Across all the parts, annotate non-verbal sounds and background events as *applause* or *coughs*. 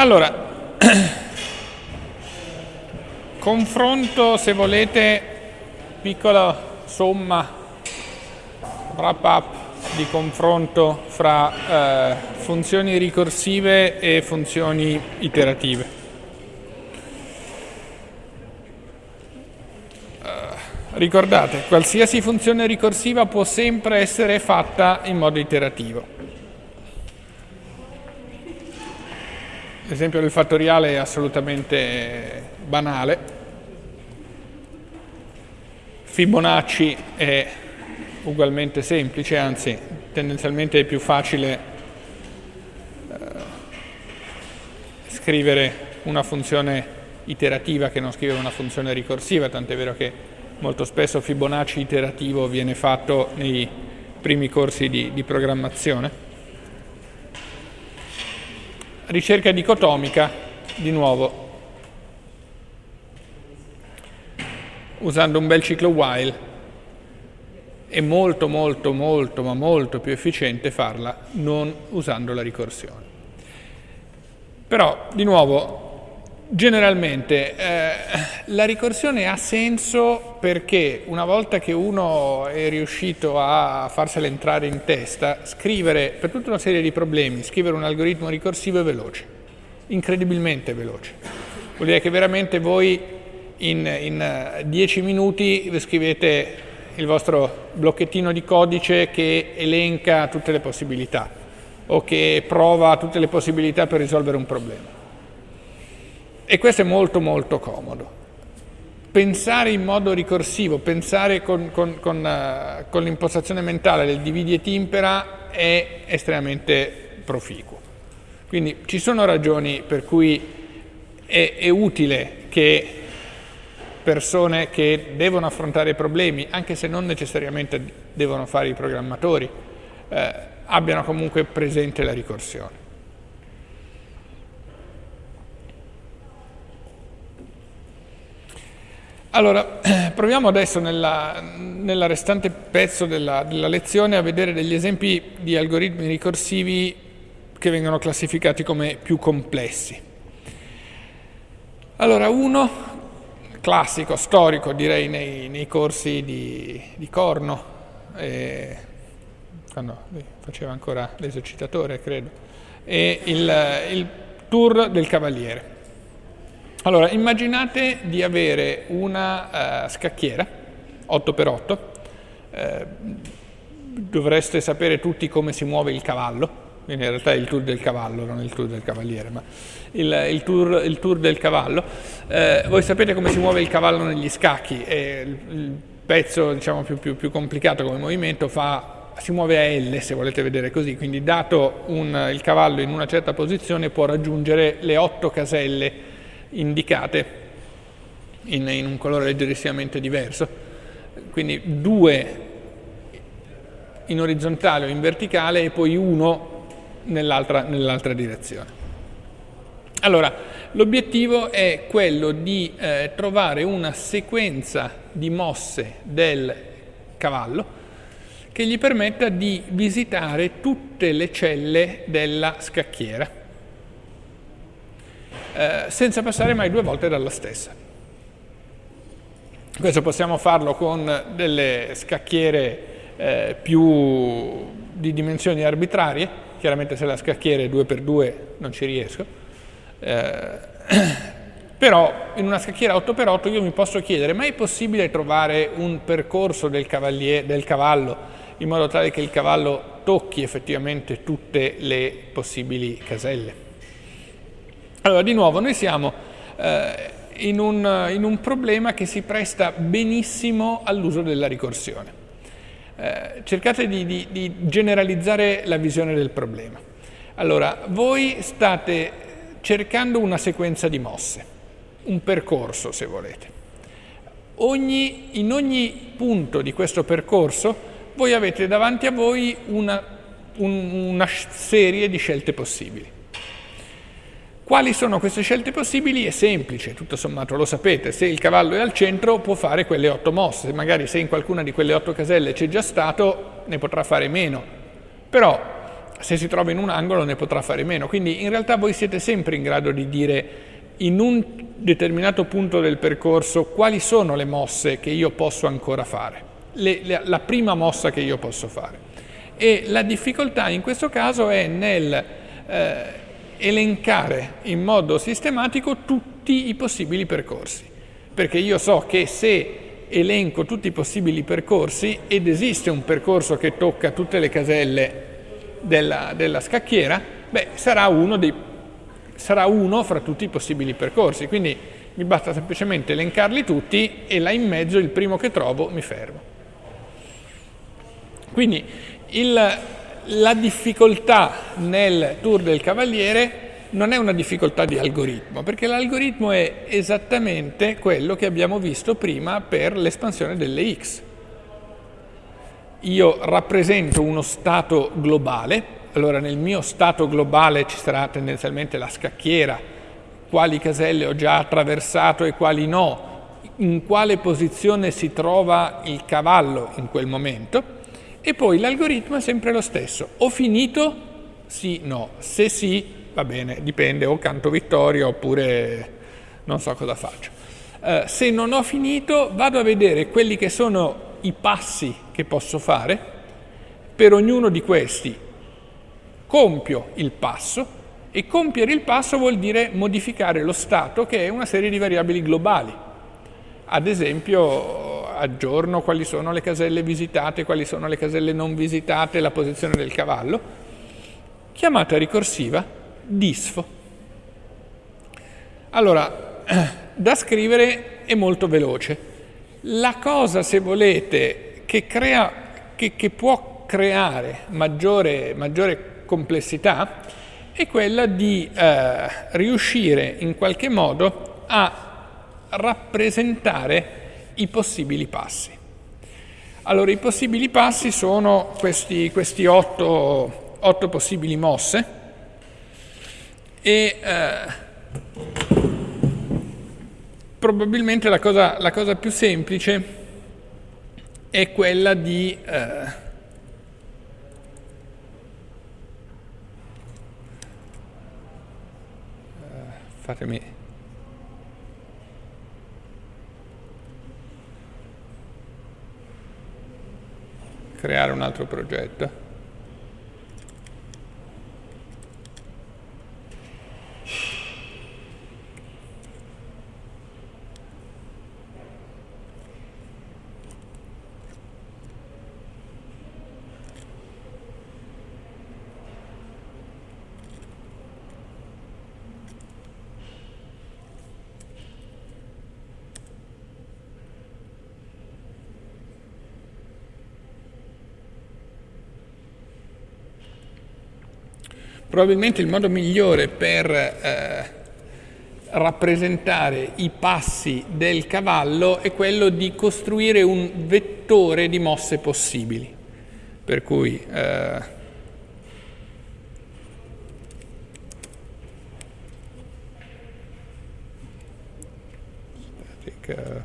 Allora, *clears throat* confronto, se volete, piccola somma, wrap up di confronto fra eh, funzioni ricorsive e funzioni iterative. Uh, ricordate, qualsiasi funzione ricorsiva può sempre essere fatta in modo iterativo. L'esempio del fattoriale è assolutamente banale. Fibonacci è ugualmente semplice, anzi tendenzialmente è più facile eh, scrivere una funzione iterativa che non scrivere una funzione ricorsiva, tant'è vero che molto spesso Fibonacci iterativo viene fatto nei primi corsi di, di programmazione. Ricerca dicotomica, di nuovo, usando un bel ciclo while, è molto molto molto ma molto più efficiente farla non usando la ricorsione. Però, di nuovo, Generalmente eh, la ricorsione ha senso perché una volta che uno è riuscito a farsela entrare in testa, scrivere per tutta una serie di problemi, scrivere un algoritmo ricorsivo è veloce, incredibilmente veloce. Vuol dire che veramente voi in, in 10 eh, minuti scrivete il vostro blocchettino di codice che elenca tutte le possibilità o che prova tutte le possibilità per risolvere un problema. E questo è molto molto comodo. Pensare in modo ricorsivo, pensare con, con, con, uh, con l'impostazione mentale del dividi e timpera è estremamente proficuo. Quindi ci sono ragioni per cui è, è utile che persone che devono affrontare problemi, anche se non necessariamente devono fare i programmatori, eh, abbiano comunque presente la ricorsione. Allora, *clears throat* proviamo adesso nella, nella restante pezzo della, della, lezione a vedere degli esempi di algoritmi ricorsivi che vengono classificati come più complessi. Allora, uno classico, storico direi nei, nei corsi di, di Corno, eh, quando faceva ancora l'esercitatore credo, è il, il tour del cavaliere. Allora, immaginate di avere una uh, scacchiera 8x8, eh, dovreste sapere tutti come si muove il cavallo, in realtà è il tour del cavallo, non il tour del cavaliere, ma il, il, tour, il tour, del cavallo. Eh, voi sapete come si muove il cavallo negli scacchi, e il, il pezzo diciamo, più, più, più complicato come movimento fa si muove a L se volete vedere così, quindi dato un, il cavallo in una certa posizione può raggiungere le otto caselle indicate in, in un colore leggerissimamente diverso, quindi due in orizzontale o in verticale e poi uno nell'altra nell direzione. Allora, l'obiettivo è quello di eh, trovare una sequenza di mosse del cavallo che gli permetta di visitare tutte le celle della scacchiera eh, senza passare mai due volte dalla stessa. Questo possiamo farlo con delle scacchiere eh, più di dimensioni arbitrarie, chiaramente se la scacchiera è 2x2 non ci riesco, eh, *clears throat* però in una scacchiera 8x8 io mi posso chiedere, ma è possibile trovare un percorso del, del cavallo in modo tale che il cavallo tocchi effettivamente tutte le possibili caselle? Allora, di nuovo, noi siamo eh, in, un, in, un, problema che si presta benissimo all'uso della ricorsione. Eh, cercate di, di, di generalizzare la visione del problema. Allora, voi state cercando una sequenza di mosse, un percorso se volete. Ogni, in ogni punto di questo percorso voi avete davanti a voi una, un, una serie di scelte possibili. Quali sono queste scelte possibili? È semplice, tutto sommato lo sapete, se il cavallo è al centro può fare quelle otto mosse, magari se in qualcuna di quelle otto caselle c'è già stato ne potrà fare meno, però se si trova in un angolo ne potrà fare meno. Quindi in realtà voi siete sempre in grado di dire in un determinato punto del percorso quali sono le mosse che io posso ancora fare, le, le, la prima mossa che io posso fare. E la difficoltà in questo caso è nel eh, elencare in modo sistematico tutti i possibili percorsi, perché io so che se elenco tutti i possibili percorsi ed esiste un percorso che tocca tutte le caselle della, della scacchiera, beh, sarà uno, dei, sarà uno fra tutti i possibili percorsi. Quindi mi basta semplicemente elencarli tutti e là in mezzo il primo che trovo mi fermo. Quindi il, la difficoltà nel tour del cavaliere non è una difficoltà di algoritmo, perché l'algoritmo è esattamente quello che abbiamo visto prima per l'espansione delle x. Io rappresento uno stato globale, allora nel mio stato globale ci sarà tendenzialmente la scacchiera, quali caselle ho già attraversato e quali no, in quale posizione si trova il cavallo in quel momento e poi l'algoritmo è sempre lo stesso. Ho finito? Sì, no. Se sì, va bene, dipende, o canto vittoria oppure non so cosa faccio. Uh, se non ho finito, vado a vedere quelli che sono i passi che posso fare, per ognuno di questi compio il passo e compiere il passo vuol dire modificare lo stato che è una serie di variabili globali. Ad esempio aggiorno quali sono le caselle visitate, quali sono le caselle non visitate, la posizione del cavallo, chiamata ricorsiva disfo. Allora, *clears throat* da scrivere è molto veloce, la cosa, se volete, che, crea, che, che può creare maggiore, maggiore, complessità è quella di eh, riuscire in qualche modo a rappresentare i possibili passi. Allora, i possibili passi sono questi, questi otto, otto, possibili mosse e eh, probabilmente la cosa, la cosa, più semplice è quella di eh, fatemi creare un altro progetto Probabilmente il modo migliore per eh, rappresentare i passi del cavallo è quello di costruire un vettore di mosse possibili. Per cui eh, static,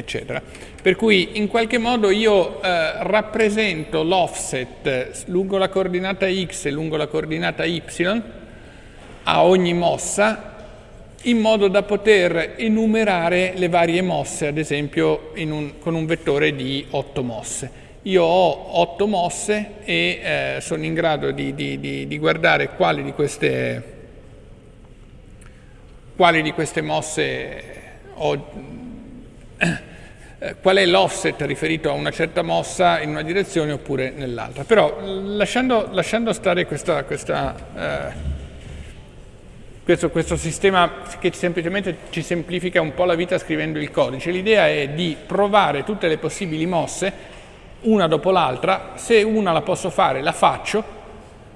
eccetera. Per cui in qualche modo io eh, rappresento l'offset lungo la coordinata x e lungo la coordinata y a ogni mossa in modo da poter enumerare le varie mosse, ad esempio un, con un vettore di 8 mosse. Io ho 8 mosse e eh, sono in grado di, di, di, di guardare quali di queste, quali di queste mosse ho eh, qual è l'offset riferito a una certa mossa in una direzione oppure nell'altra. Però lasciando, lasciando stare questa, questa, eh, questo, questo, sistema che semplicemente ci semplifica un po' la vita scrivendo il codice, l'idea è di provare tutte le possibili mosse una dopo l'altra, se una la posso fare la faccio,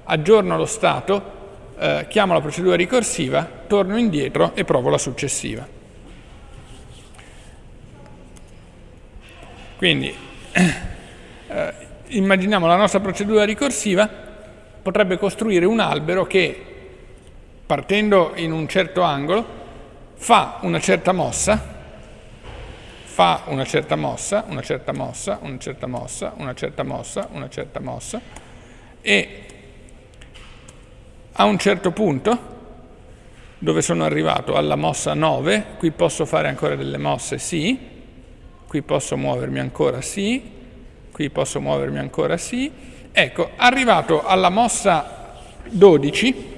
aggiorno lo stato eh, chiamo la procedura ricorsiva, torno indietro e provo la successiva. Quindi eh, immaginiamo la nostra procedura ricorsiva potrebbe costruire un albero che partendo in un certo angolo fa una certa mossa fa una certa mossa, una certa mossa, una certa mossa, una certa mossa, una certa mossa e a un certo punto dove sono arrivato alla mossa 9, qui posso fare ancora delle mosse sì, qui posso muovermi ancora sì, qui posso muovermi ancora sì, ecco, arrivato alla mossa 12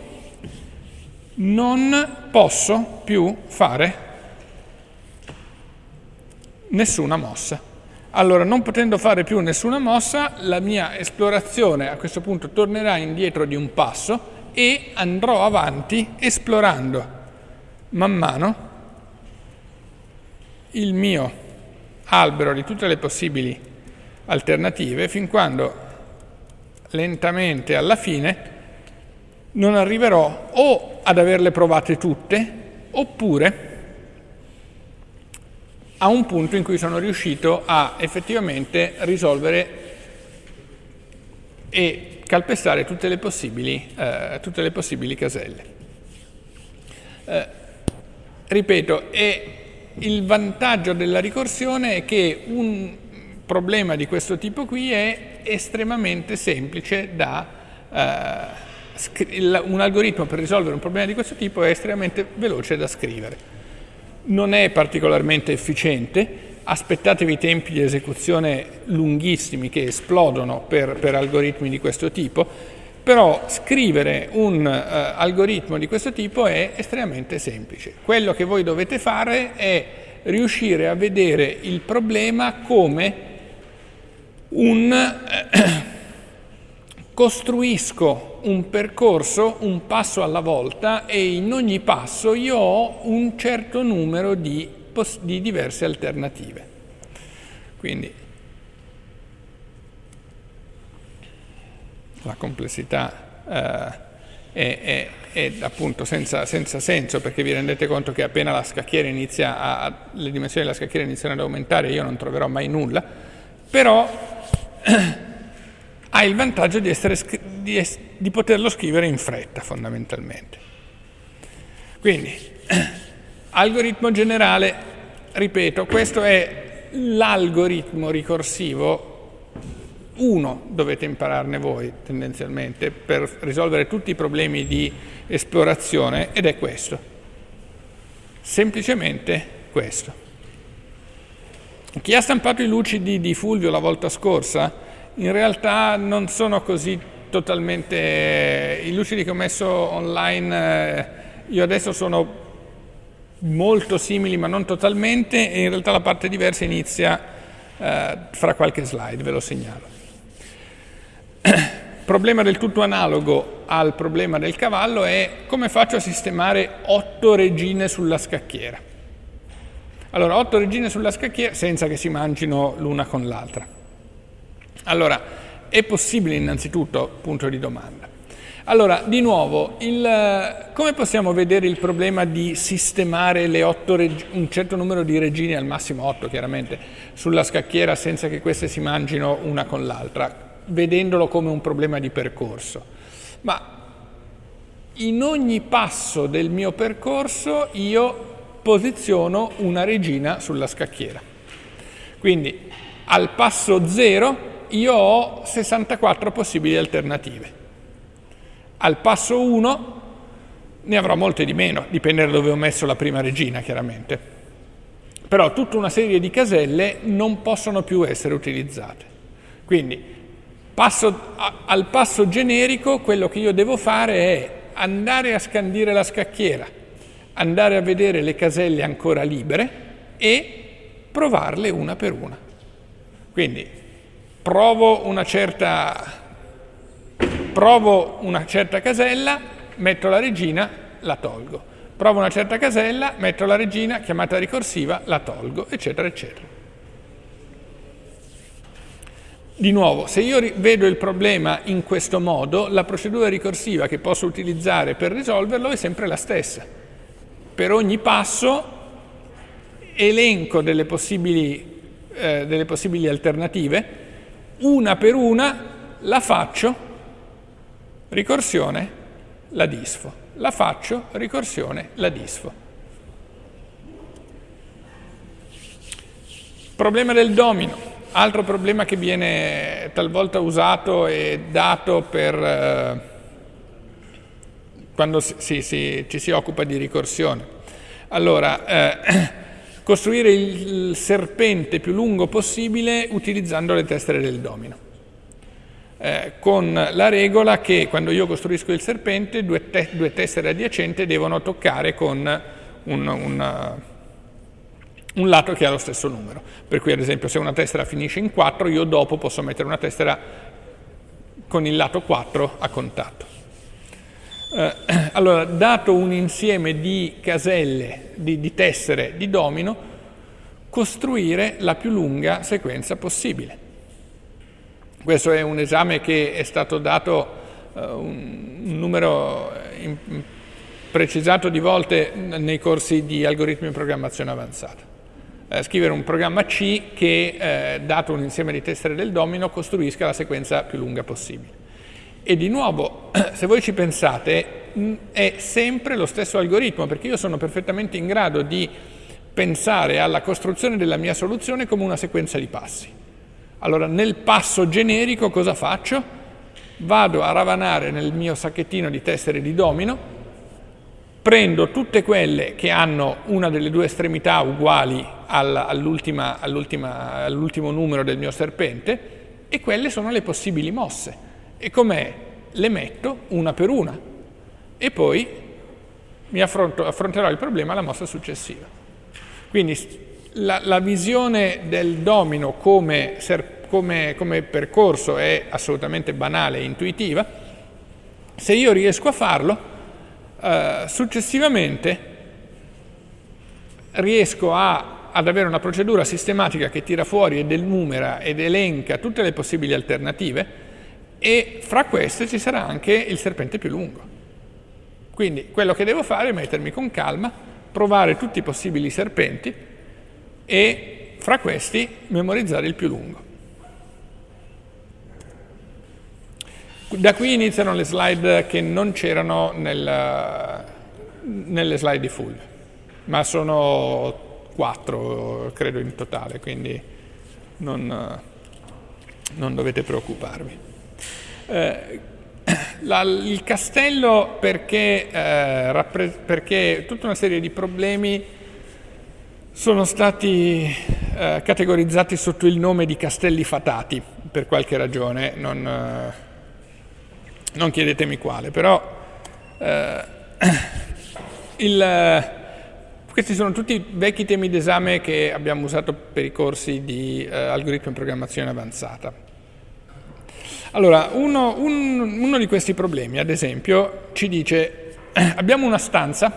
non posso più fare nessuna mossa. Allora, non potendo fare più nessuna mossa, la mia esplorazione a questo punto tornerà indietro di un passo e andrò avanti esplorando man mano il mio albero di tutte le possibili alternative fin quando lentamente alla fine non arriverò o ad averle provate tutte oppure a un punto in cui sono riuscito a effettivamente risolvere e calpestare tutte le possibili, eh, tutte le possibili caselle. Eh, ripeto, il vantaggio della ricorsione è che un problema di questo tipo qui è estremamente semplice da... Eh, un algoritmo per risolvere un problema di questo tipo è estremamente veloce da scrivere. Non è particolarmente efficiente, aspettatevi tempi di esecuzione lunghissimi che esplodono per, per algoritmi di questo tipo, però scrivere un uh, algoritmo di questo tipo è estremamente semplice. Quello che voi dovete fare è riuscire a vedere il problema come un... Uh, *coughs* costruisco un percorso un passo alla volta e in ogni passo io ho un certo numero di, di diverse alternative. Quindi la complessità eh, è, è, è, appunto senza, senza, senso perché vi rendete conto che appena la scacchiera inizia a, le dimensioni della scacchiera iniziano ad aumentare io non troverò mai nulla, però *clears throat* ha il vantaggio di, essere, di, di poterlo scrivere in fretta fondamentalmente. Quindi, *clears throat* algoritmo generale, ripeto, questo è l'algoritmo ricorsivo, uno dovete impararne voi tendenzialmente per risolvere tutti i problemi di esplorazione ed è questo, semplicemente questo. Chi ha stampato i lucidi di Fulvio la volta scorsa in realtà non sono così totalmente... I lucidi che ho messo online, eh, io adesso sono molto simili ma non totalmente e in realtà la parte diversa inizia eh, fra qualche slide, ve lo segnalo. *clears throat* problema del tutto analogo al problema del cavallo è come faccio a sistemare otto regine sulla scacchiera. Allora, otto regine sulla scacchiera senza che si mangino l'una con l'altra. Allora, è possibile innanzitutto? Punto di domanda. Allora, di nuovo, il, come possiamo vedere il problema di sistemare un certo numero di regine, al massimo 8 chiaramente, sulla scacchiera senza che queste si mangino una con l'altra, vedendolo come un problema di percorso? Ma in ogni passo del mio percorso io posiziono una regina sulla scacchiera. Quindi al passo 0 io ho 64 possibili alternative. Al passo 1 ne avrò molte di meno, dipende da dove ho messo la prima regina chiaramente. Però tutta una serie di caselle non possono più essere utilizzate. Quindi passo, al passo generico quello che io devo fare è andare a scandire la scacchiera, andare a vedere le caselle ancora libere e provarle una per una. Quindi provo una certa, provo una certa casella, metto la regina, la tolgo. Provo una certa casella, metto la regina, chiamata ricorsiva, la tolgo, eccetera, eccetera. Di nuovo, se io vedo il problema in questo modo, la procedura ricorsiva che posso utilizzare per risolverlo è sempre la stessa. Per ogni passo elenco delle possibili, eh, delle possibili alternative, una per una la faccio, ricorsione, la disfo. La faccio, ricorsione, la disfo. Problema del domino. Altro problema che viene talvolta usato e dato per eh, quando si, si, ci si occupa di ricorsione. Allora, eh, *clears throat* costruire il serpente più lungo possibile utilizzando le tessere del domino. Eh, con la regola che quando io costruisco il serpente due, te due tessere adiacenti devono toccare con un, un un lato che ha lo stesso numero. Per cui ad esempio se una tessera finisce in 4, io dopo posso mettere una tessera con il lato 4 a contatto. Eh, *clears throat* allora, dato un insieme di caselle, di, di tessere di domino, costruire la più lunga sequenza possibile. Questo è un esame che è stato dato uh, un, un, numero in, precisato di volte nei corsi di algoritmi di programmazione avanzata eh, scrivere un programma C che, eh, dato un insieme di tessere del domino, costruisca la sequenza più lunga possibile. E di nuovo, *clears throat* se voi ci pensate, mh, è sempre lo stesso algoritmo, perché io sono perfettamente in grado di pensare alla costruzione della mia soluzione come una sequenza di passi. Allora, nel passo generico cosa faccio? Vado a ravanare nel mio sacchettino di tessere di domino, prendo tutte quelle che hanno una delle due estremità uguali all'ultimo numero del mio serpente e quelle sono le possibili mosse. E com'è? Le metto una per una e poi mi affronterò il problema alla mossa successiva. Quindi la, la visione del domino come, come, come percorso è assolutamente banale e intuitiva. Se io riesco a farlo, eh, successivamente riesco a, ad avere una procedura sistematica che tira fuori ed enumera ed elenca tutte le possibili alternative e fra queste ci sarà anche il serpente più lungo. Quindi quello che devo fare è mettermi con calma, provare tutti i possibili serpenti e fra questi memorizzare il più lungo. Da qui iniziano le slide che non c'erano nel, nelle slide di full, ma sono quattro, credo, in totale, quindi non, non dovete preoccuparvi. Eh, la, il castello perché, eh, perché, tutta una serie di problemi sono stati eh, categorizzati sotto il nome di castelli fatati, per qualche ragione, non non chiedetemi quale, però eh, il, questi sono tutti vecchi temi d'esame che abbiamo usato per i corsi di eh, algoritmi di programmazione avanzata. Allora, uno, un, uno, di questi problemi, ad esempio, ci dice *clears throat* abbiamo una stanza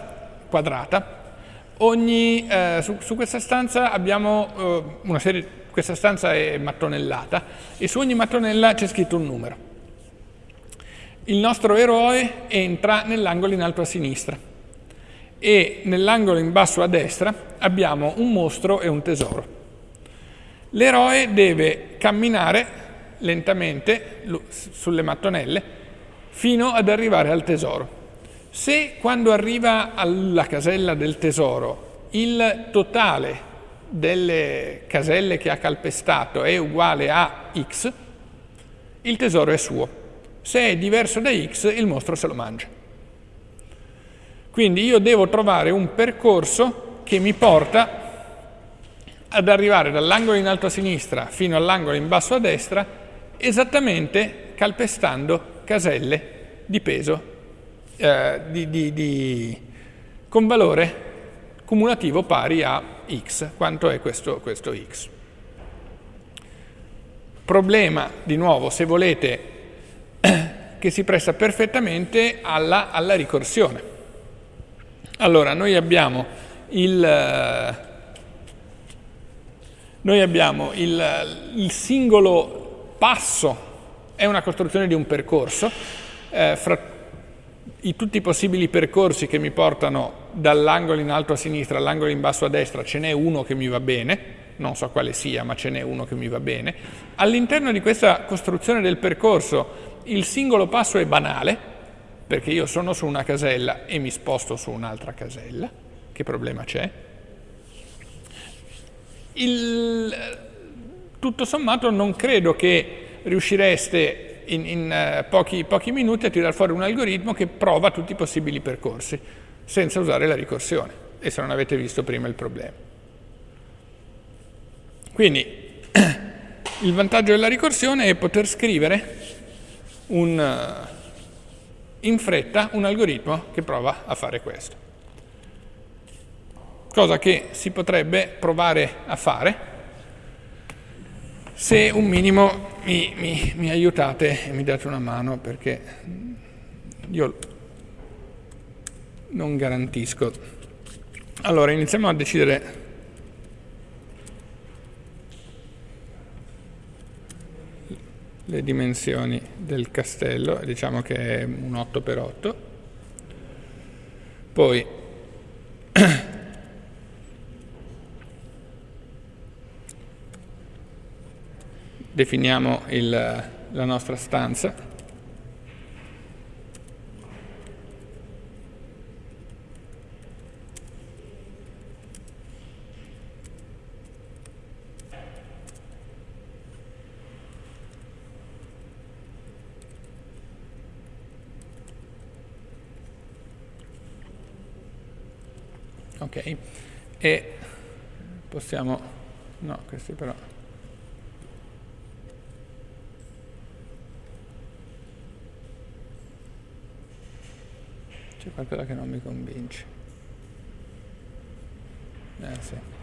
quadrata, ogni, eh, su, su, questa stanza abbiamo eh, una serie, questa stanza è mattonellata e su ogni mattonella c'è scritto un numero. Il nostro eroe entra nell'angolo in alto a sinistra e nell'angolo in basso a destra abbiamo un mostro e un tesoro. L'eroe deve camminare lentamente sulle mattonelle fino ad arrivare al tesoro. Se quando arriva alla casella del tesoro il totale delle caselle che ha calpestato è uguale a x, il tesoro è suo. Se è diverso da x, il mostro se lo mangia. Quindi io devo trovare un percorso che mi porta ad arrivare dall'angolo in alto a sinistra fino all'angolo in basso a destra, esattamente calpestando caselle di peso eh, di, di, di, con valore cumulativo pari a x. Quanto è questo, questo x? Problema, di nuovo, se volete *coughs* che si presta perfettamente alla, alla ricorsione. Allora, noi abbiamo il, noi abbiamo il, il singolo passo è una costruzione di un percorso, eh, fra i, tutti i possibili percorsi che mi portano dall'angolo in alto a sinistra all'angolo in basso a destra ce n'è uno che mi va bene, non so quale sia, ma ce n'è uno che mi va bene. All'interno di questa costruzione del percorso il singolo passo è banale, perché io sono su una casella e mi sposto su un'altra casella, che problema c'è? Tutto sommato non credo che riuscireste in, in uh, pochi, pochi minuti a tirare fuori un algoritmo che prova tutti i possibili percorsi, senza usare la ricorsione, e se non avete visto prima il problema. Quindi *clears throat* il vantaggio della ricorsione è poter scrivere un, eh, in fretta un algoritmo che prova a fare questo. Cosa che si potrebbe provare a fare se un minimo mi, mi, mi aiutate e mi date una mano perché io non garantisco. Allora, iniziamo a decidere le dimensioni del castello, diciamo che è un 8x8, poi *coughs* definiamo il, la nostra stanza ok e possiamo no questi però. C'è qualcosa che non mi convince. Eh sì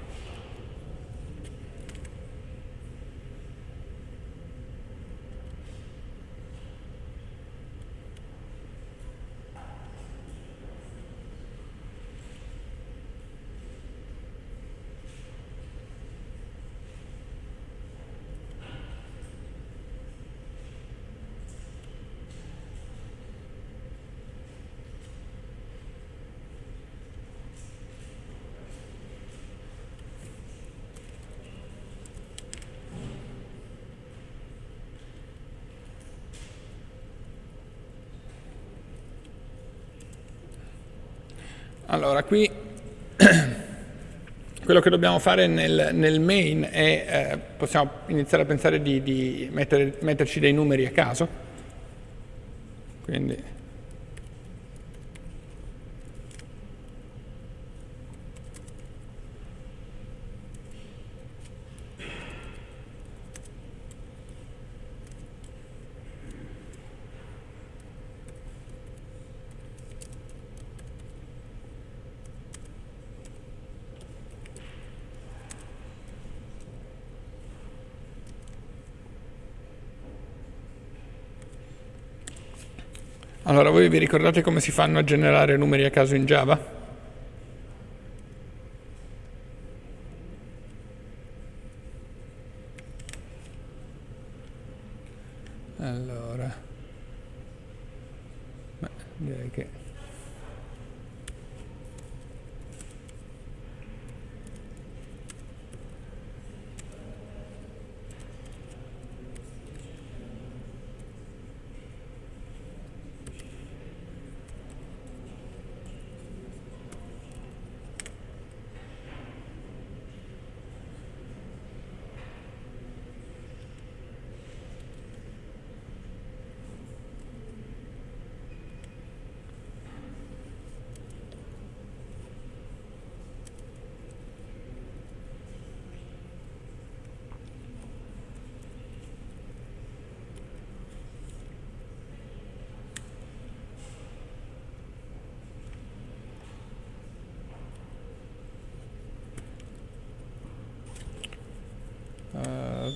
Allora, qui *clears throat* quello che dobbiamo fare nel, nel main è, eh, possiamo iniziare a pensare di, di mettere, metterci dei numeri a caso, quindi Allora, voi vi ricordate come si fanno a generare numeri a caso in Java? Allora, beh, direi che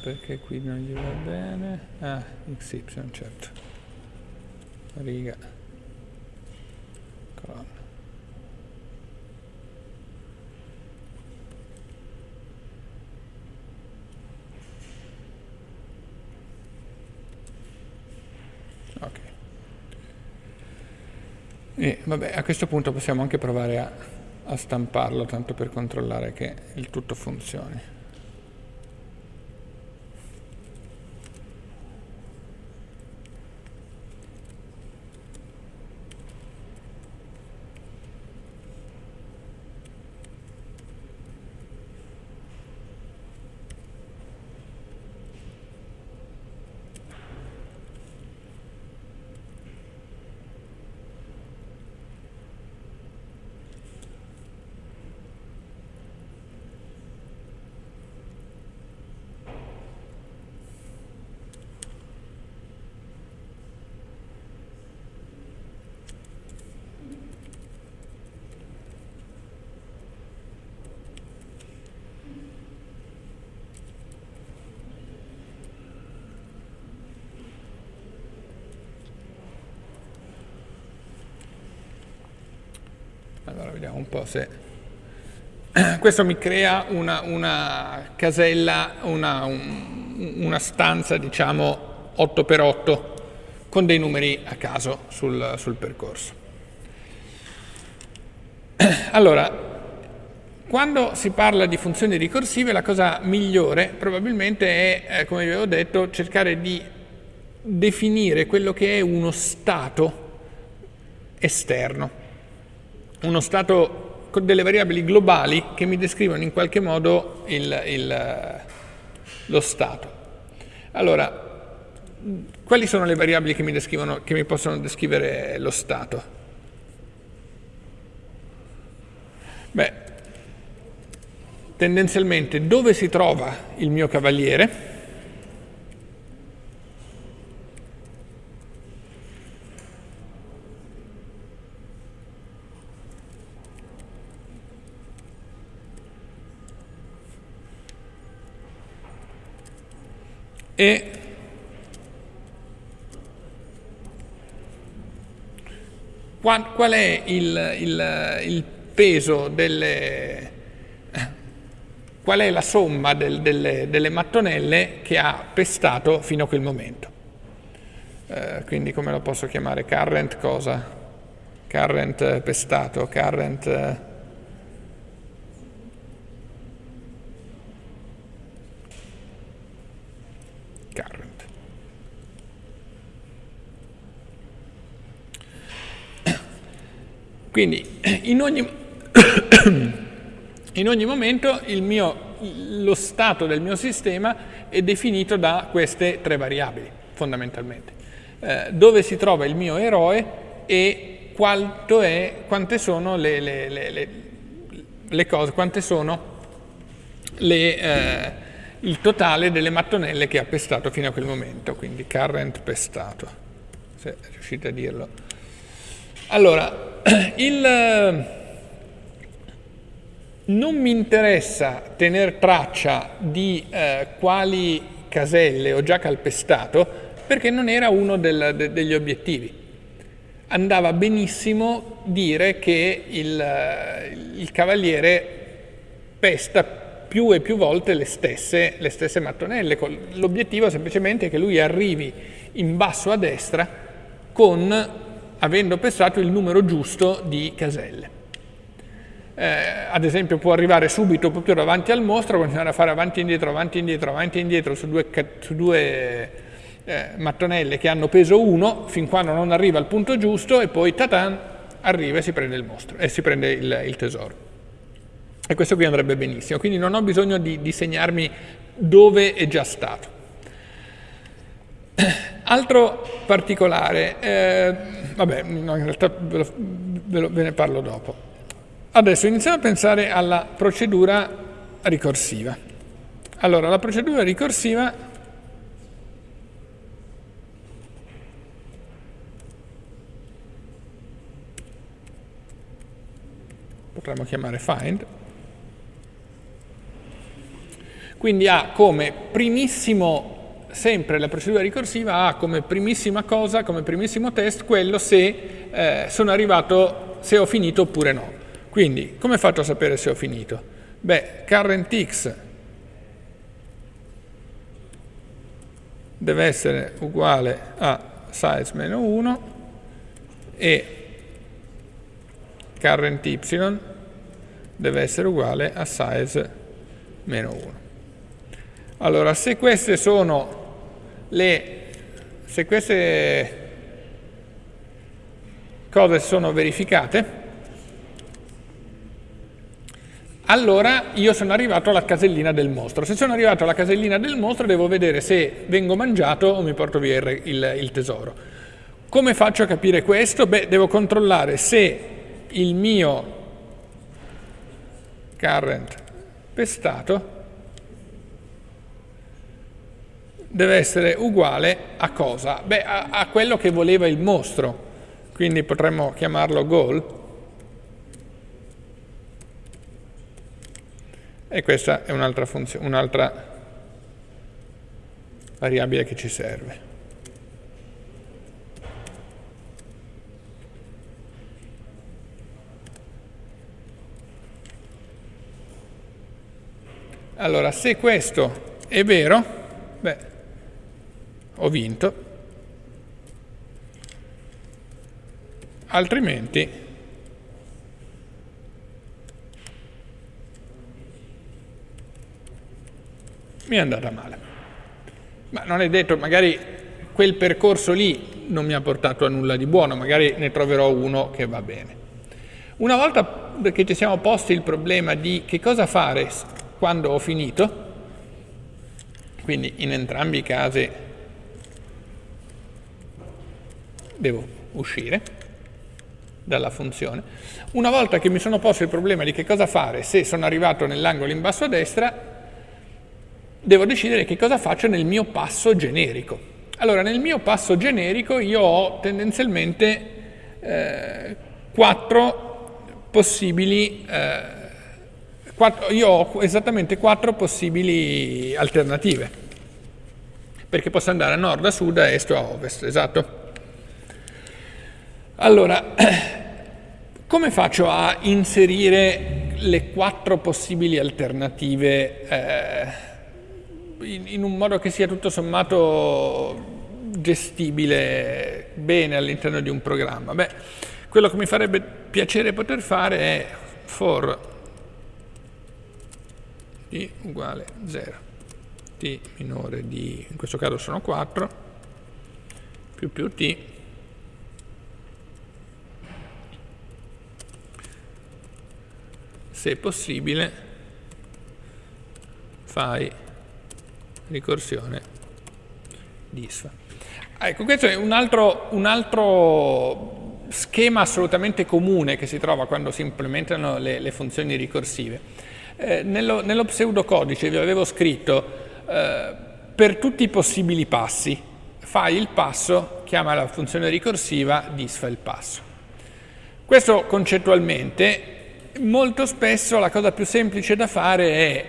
perché qui non gli va bene. Ah xy certo. Riga. Colonna. Ok. E vabbè a questo punto possiamo anche provare a, a stamparlo tanto per controllare che il tutto funzioni. Allora vediamo un po' se... Questo mi crea una, una casella, una, un, una stanza diciamo 8x8 con dei numeri a caso sul, sul percorso. *clears throat* Allora, quando si parla di funzioni ricorsive la cosa migliore probabilmente è, eh, come vi avevo detto, cercare di definire quello che è uno stato esterno uno stato con delle variabili globali che mi descrivono in qualche modo il, il, lo stato. Allora, quali sono le variabili che mi, che mi possono descrivere lo stato? Beh, tendenzialmente dove si trova il mio cavaliere, e qual, qual è il, il, il, peso delle qual è la somma del, delle, delle, mattonelle che ha pestato fino a quel momento. Eh, quindi come lo posso chiamare? Current cosa? Current pestato, current current. Quindi *coughs* in ogni, *coughs* in ogni momento mio, lo stato del mio sistema è definito da queste tre variabili, fondamentalmente. Eh, dove si trova il mio eroe e è, quante sono le, le, le, le, cose, quante sono le, eh, il totale delle mattonelle che ha pestato fino a quel momento, quindi current pestato, se riuscite a dirlo. Allora, *clears throat* il, non mi interessa tenere traccia di eh, quali caselle ho già calpestato perché non era uno del, de, degli obiettivi. Andava benissimo dire che il, il cavaliere pesta più e più volte le stesse, le stesse mattonelle. L'obiettivo semplicemente è che lui arrivi in basso a destra con, avendo pestato il numero giusto di caselle. Eh, ad esempio può arrivare subito proprio davanti al mostro, continuare a fare avanti e indietro, avanti e indietro, avanti e indietro su due, su due eh, mattonelle che hanno peso 1 fin quando non arriva al punto giusto e poi tatan arriva e si prende il mostro e si prende il, il tesoro. E questo qui andrebbe benissimo, quindi non ho bisogno di, di segnarmi dove è già stato. Altro particolare, eh, vabbè, no, in realtà ve, lo, ve, lo, ve ne parlo dopo. Adesso iniziamo a pensare alla procedura ricorsiva. Allora, la procedura ricorsiva potremmo chiamare find Quindi ha come primissimo, sempre la procedura ricorsiva ha come primissima cosa, come primissimo test, quello se eh, sono arrivato, se ho finito oppure no. Quindi, come faccio a sapere se ho finito? Beh, current x deve essere uguale a size meno 1 e current y deve essere uguale a size meno 1. Allora, se queste sono le se queste cose sono verificate, allora io sono arrivato alla casellina del mostro. Se sono arrivato alla casellina del mostro devo vedere se vengo mangiato o mi porto via il, il, il tesoro. Come faccio a capire questo? Beh, devo controllare se il mio current pestato deve essere uguale a cosa? Beh, a, a quello che voleva il mostro. Quindi potremmo chiamarlo goal. E questa è un'altra un'altra variabile che ci serve. Allora, se questo è vero, beh, ho vinto, altrimenti mi è andata male. Ma non è detto, magari quel percorso lì non mi ha portato a nulla di buono, magari ne troverò uno che va bene. Una volta che ci siamo posti il problema di che cosa fare quando ho finito, quindi in entrambi i casi devo uscire dalla funzione. Una volta che mi sono posto il problema di che cosa fare se sono arrivato nell'angolo in basso a destra, devo decidere che cosa faccio nel mio passo generico. Allora, nel mio passo generico io ho tendenzialmente eh, quattro possibili eh, io ho esattamente quattro possibili alternative, perché posso andare a nord, a sud, a est o a ovest, esatto. Allora, *clears throat* come faccio a inserire le quattro possibili alternative eh, in, in un modo che sia tutto sommato gestibile bene all'interno di un programma? Beh, quello che mi farebbe piacere poter fare è for t uguale 0, t minore di, in questo caso sono 4, più più t, se possibile fai ricorsione disfa. Ecco, questo è un altro, un altro, schema assolutamente comune che si trova quando si implementano le, le funzioni ricorsive. Eh, nello, nello, pseudocodice vi avevo scritto eh, per tutti i possibili passi fai il passo, chiama la funzione ricorsiva, disfa il passo. Questo concettualmente, molto spesso la cosa più semplice da fare è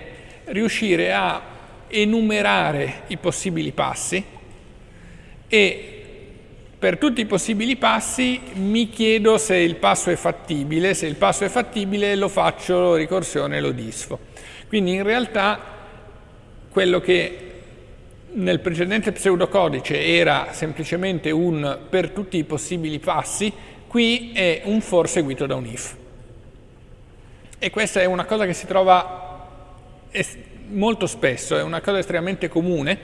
riuscire a enumerare i possibili passi e per tutti i possibili passi mi chiedo se il passo è fattibile, se il passo è fattibile lo faccio ricorsione e lo disfo. Quindi in realtà quello che nel precedente pseudocodice era semplicemente un per tutti i possibili passi, qui è un for seguito da un if. E questa è una cosa che si trova molto spesso, è una cosa estremamente comune,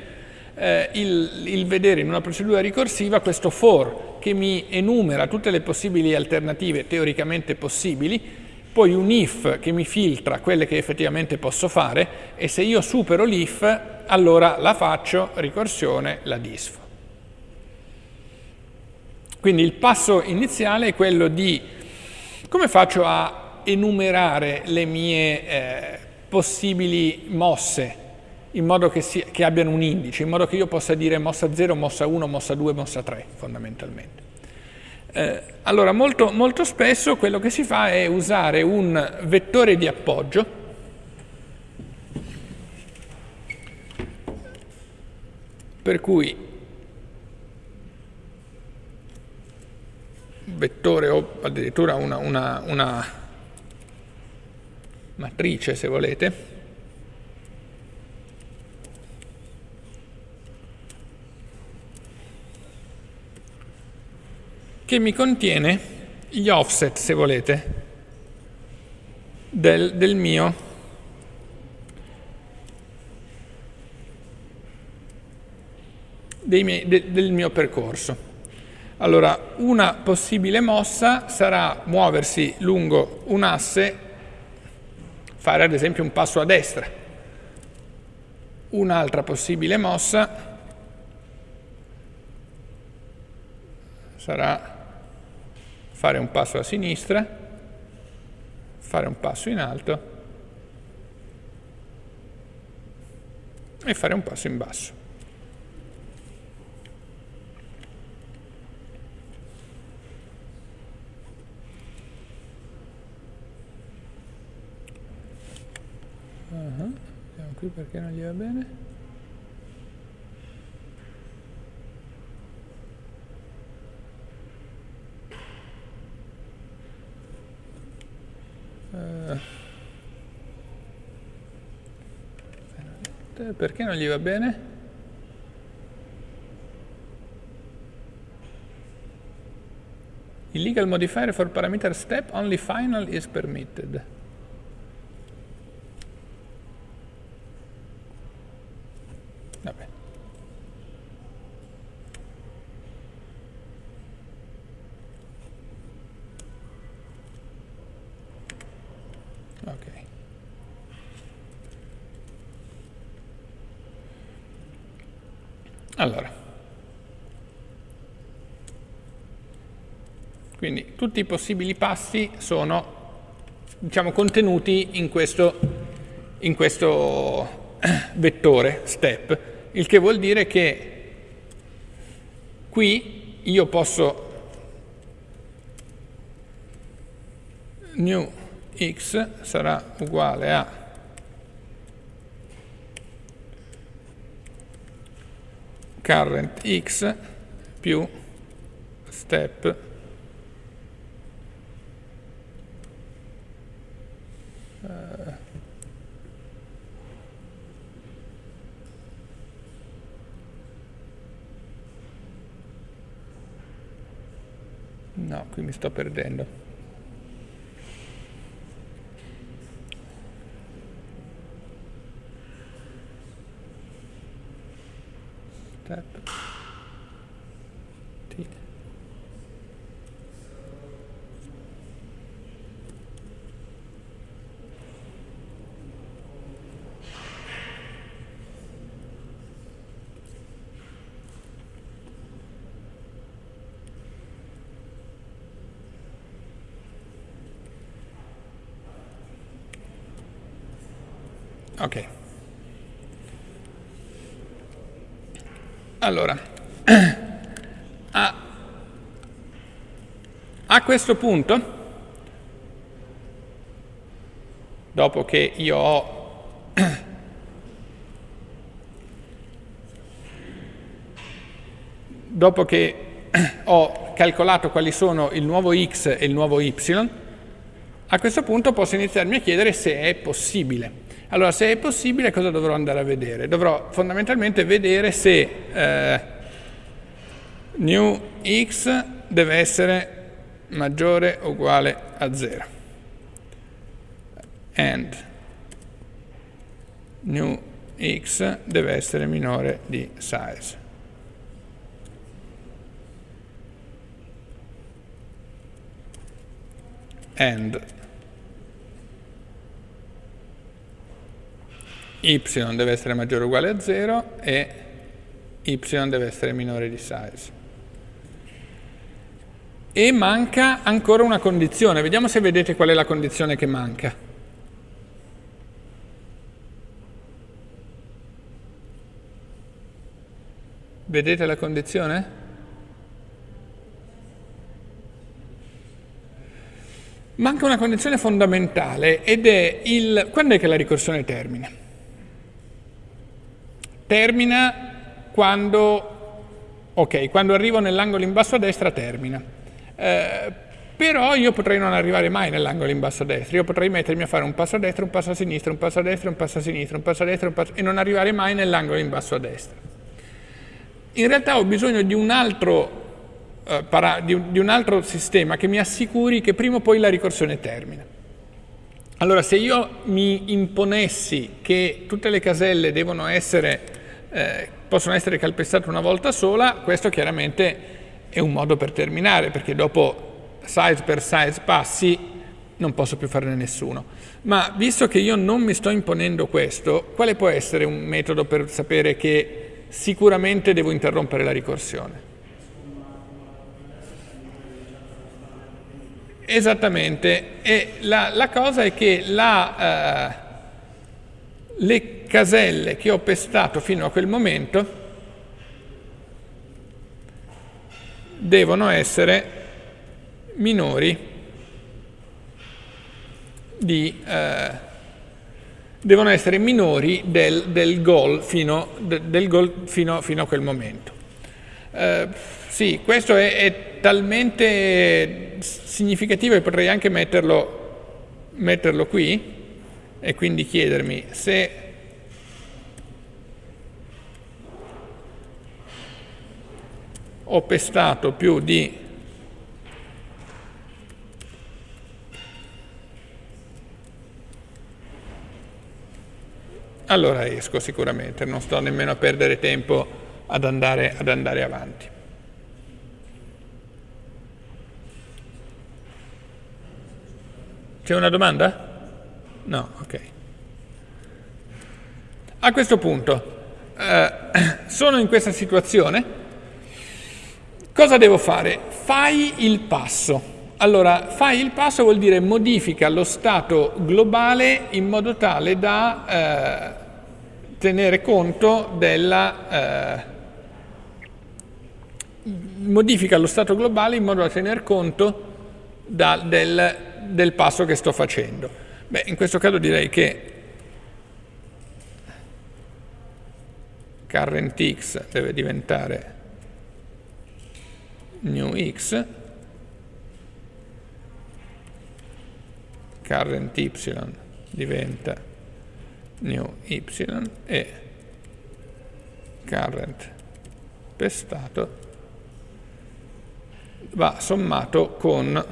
eh, il, il, vedere in una procedura ricorsiva questo for che mi enumera tutte le possibili alternative teoricamente possibili, poi un if che mi filtra quelle che effettivamente posso fare e se io supero l'if allora la faccio, ricorsione, la disfo. Quindi il passo iniziale è quello di come faccio a enumerare le mie eh, possibili mosse in modo che, si, che abbiano un indice, in modo che io possa dire mossa 0, mossa 1, mossa 2, mossa 3 fondamentalmente. Eh, allora molto, molto spesso quello che si fa è usare un vettore di appoggio per cui vettore o addirittura una, una, una matrice se volete che mi contiene gli offset, se volete, del, del mio miei, de, del mio percorso. Allora, una possibile mossa sarà muoversi lungo un asse, fare ad esempio un passo a destra. Un'altra possibile mossa sarà fare un passo a sinistra, fare un passo in alto e fare un passo in basso. Qui perché non gli va bene? Uh, perché non gli va bene? Illegal modifier for parameter step, only final is permitted. Allora, quindi tutti i possibili passi sono diciamo, contenuti in questo, in questo *coughs* vettore, step, il che vuol dire che qui io posso new x sarà uguale a current x più step uh, no, qui mi sto perdendo step T. Okay. Allora, *clears throat* a, a questo punto, dopo che io ho *clears throat* dopo che *clears throat* ho calcolato quali sono il nuovo x e il nuovo y, a questo punto posso iniziarmi a chiedere se è possibile. Allora, se è possibile, cosa dovrò andare a vedere? Dovrò fondamentalmente vedere se eh, new x deve essere maggiore o uguale a 0. And new x deve essere minore di size. And y deve essere maggiore o uguale a 0 e y deve essere minore di size. E manca ancora una condizione, vediamo se vedete qual è la condizione che manca. Vedete la condizione? Manca una condizione fondamentale ed è il... quando è che la ricorsione termina? Termina quando, ok, quando arrivo nell'angolo in basso a destra termina. Eh, però io potrei non arrivare mai nell'angolo in basso a destra, io potrei mettermi a fare un passo a destra, un passo a sinistra, un passo a destra, un passo a sinistra, un passo a destra, un passo... e non arrivare mai nell'angolo in basso a destra. In realtà ho bisogno di un altro, eh, di un altro sistema che mi assicuri che prima o poi la ricorsione termina. Allora, se io mi imponessi che tutte le caselle devono essere, eh, possono essere calpestate una volta sola, questo chiaramente è un modo per terminare, perché dopo size per size passi non posso più farne nessuno. Ma visto che io non mi sto imponendo questo, quale può essere un metodo per sapere che sicuramente devo interrompere la ricorsione? Esattamente, e la, la cosa è che la, uh, le caselle che ho pestato fino a quel momento devono essere minori di, uh, devono essere minori del, del goal, fino, de, del goal fino, fino, a quel momento. Uh, sì, questo è, è, talmente significativo che potrei anche metterlo, metterlo qui e quindi chiedermi se ho pestato più di allora esco sicuramente, non sto nemmeno a perdere tempo ad andare, ad andare avanti. C'è una domanda? No, ok. A questo punto, eh, *clears throat* sono in questa situazione, cosa devo fare? Fai il passo. Allora, fai il passo vuol dire modifica lo stato globale in modo tale da eh, tenere conto della... Eh, modifica lo stato globale in modo da tener conto da, del del passo che sto facendo? Beh, in questo caso direi che current x deve diventare new x, current y diventa new y e current pestato va sommato con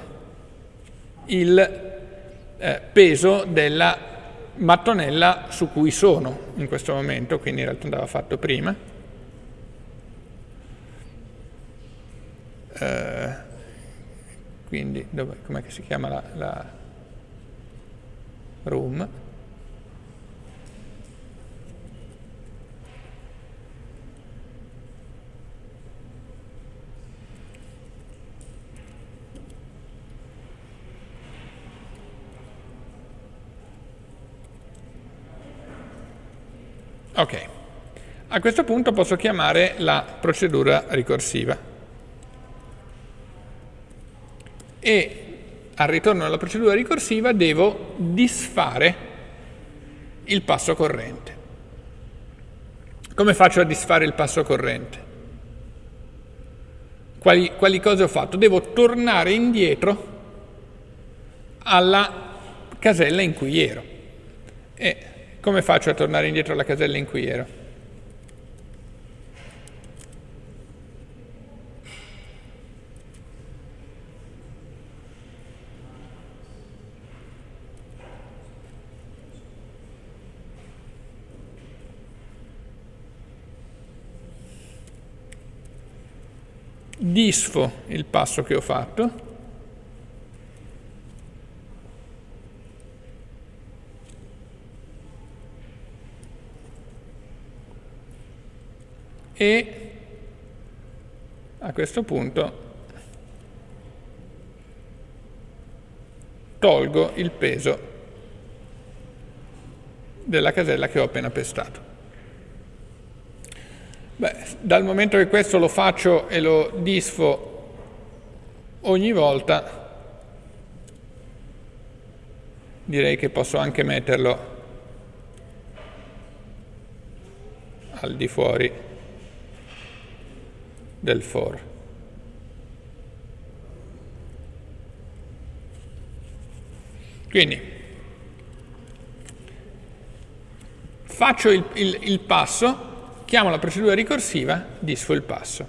il eh, peso della mattonella su cui sono in questo momento, quindi in realtà andava fatto prima. Eh, quindi, com'è che si chiama la, la room? Ok, a questo punto posso chiamare la procedura ricorsiva e al ritorno alla procedura ricorsiva devo disfare il passo corrente. Come faccio a disfare il passo corrente? Quali, quali cose ho fatto? Devo tornare indietro alla casella in cui ero. E come faccio a tornare indietro alla casella in cui ero? Disfo il passo che ho fatto e a questo punto tolgo il peso della casella che ho appena pestato. Beh, dal momento che questo lo faccio e lo disfo ogni volta, direi che posso anche metterlo al di fuori del for. Quindi faccio il, il, il passo, chiamo la procedura ricorsiva disfo il passo.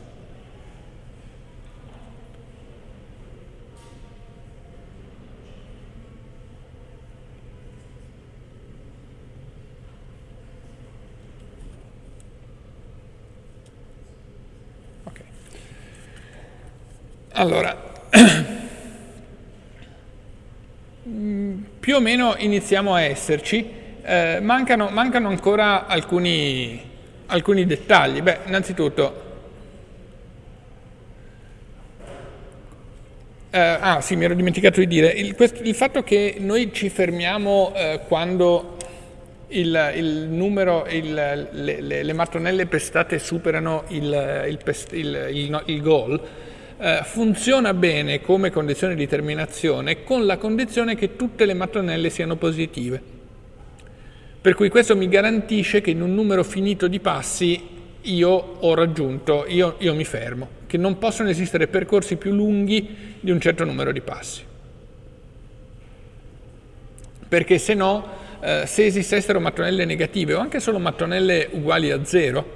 Okay. Allora, *clears throat* più o meno iniziamo a esserci, eh, mancano, mancano ancora alcuni, alcuni dettagli. Beh, innanzitutto, eh, ah sì, mi ero dimenticato di dire, il, questo, il fatto che noi ci fermiamo eh, quando il, il numero, il, le, le, le, mattonelle pestate superano il, pest, il goal, eh, funziona bene come condizione di terminazione con la condizione che tutte le mattonelle siano positive. Per cui questo mi garantisce che in un numero finito di passi io ho raggiunto, io, io mi fermo, che non possono esistere percorsi più lunghi di un certo numero di passi. Perché se no, eh, se esistessero mattonelle negative o anche solo mattonelle uguali a zero,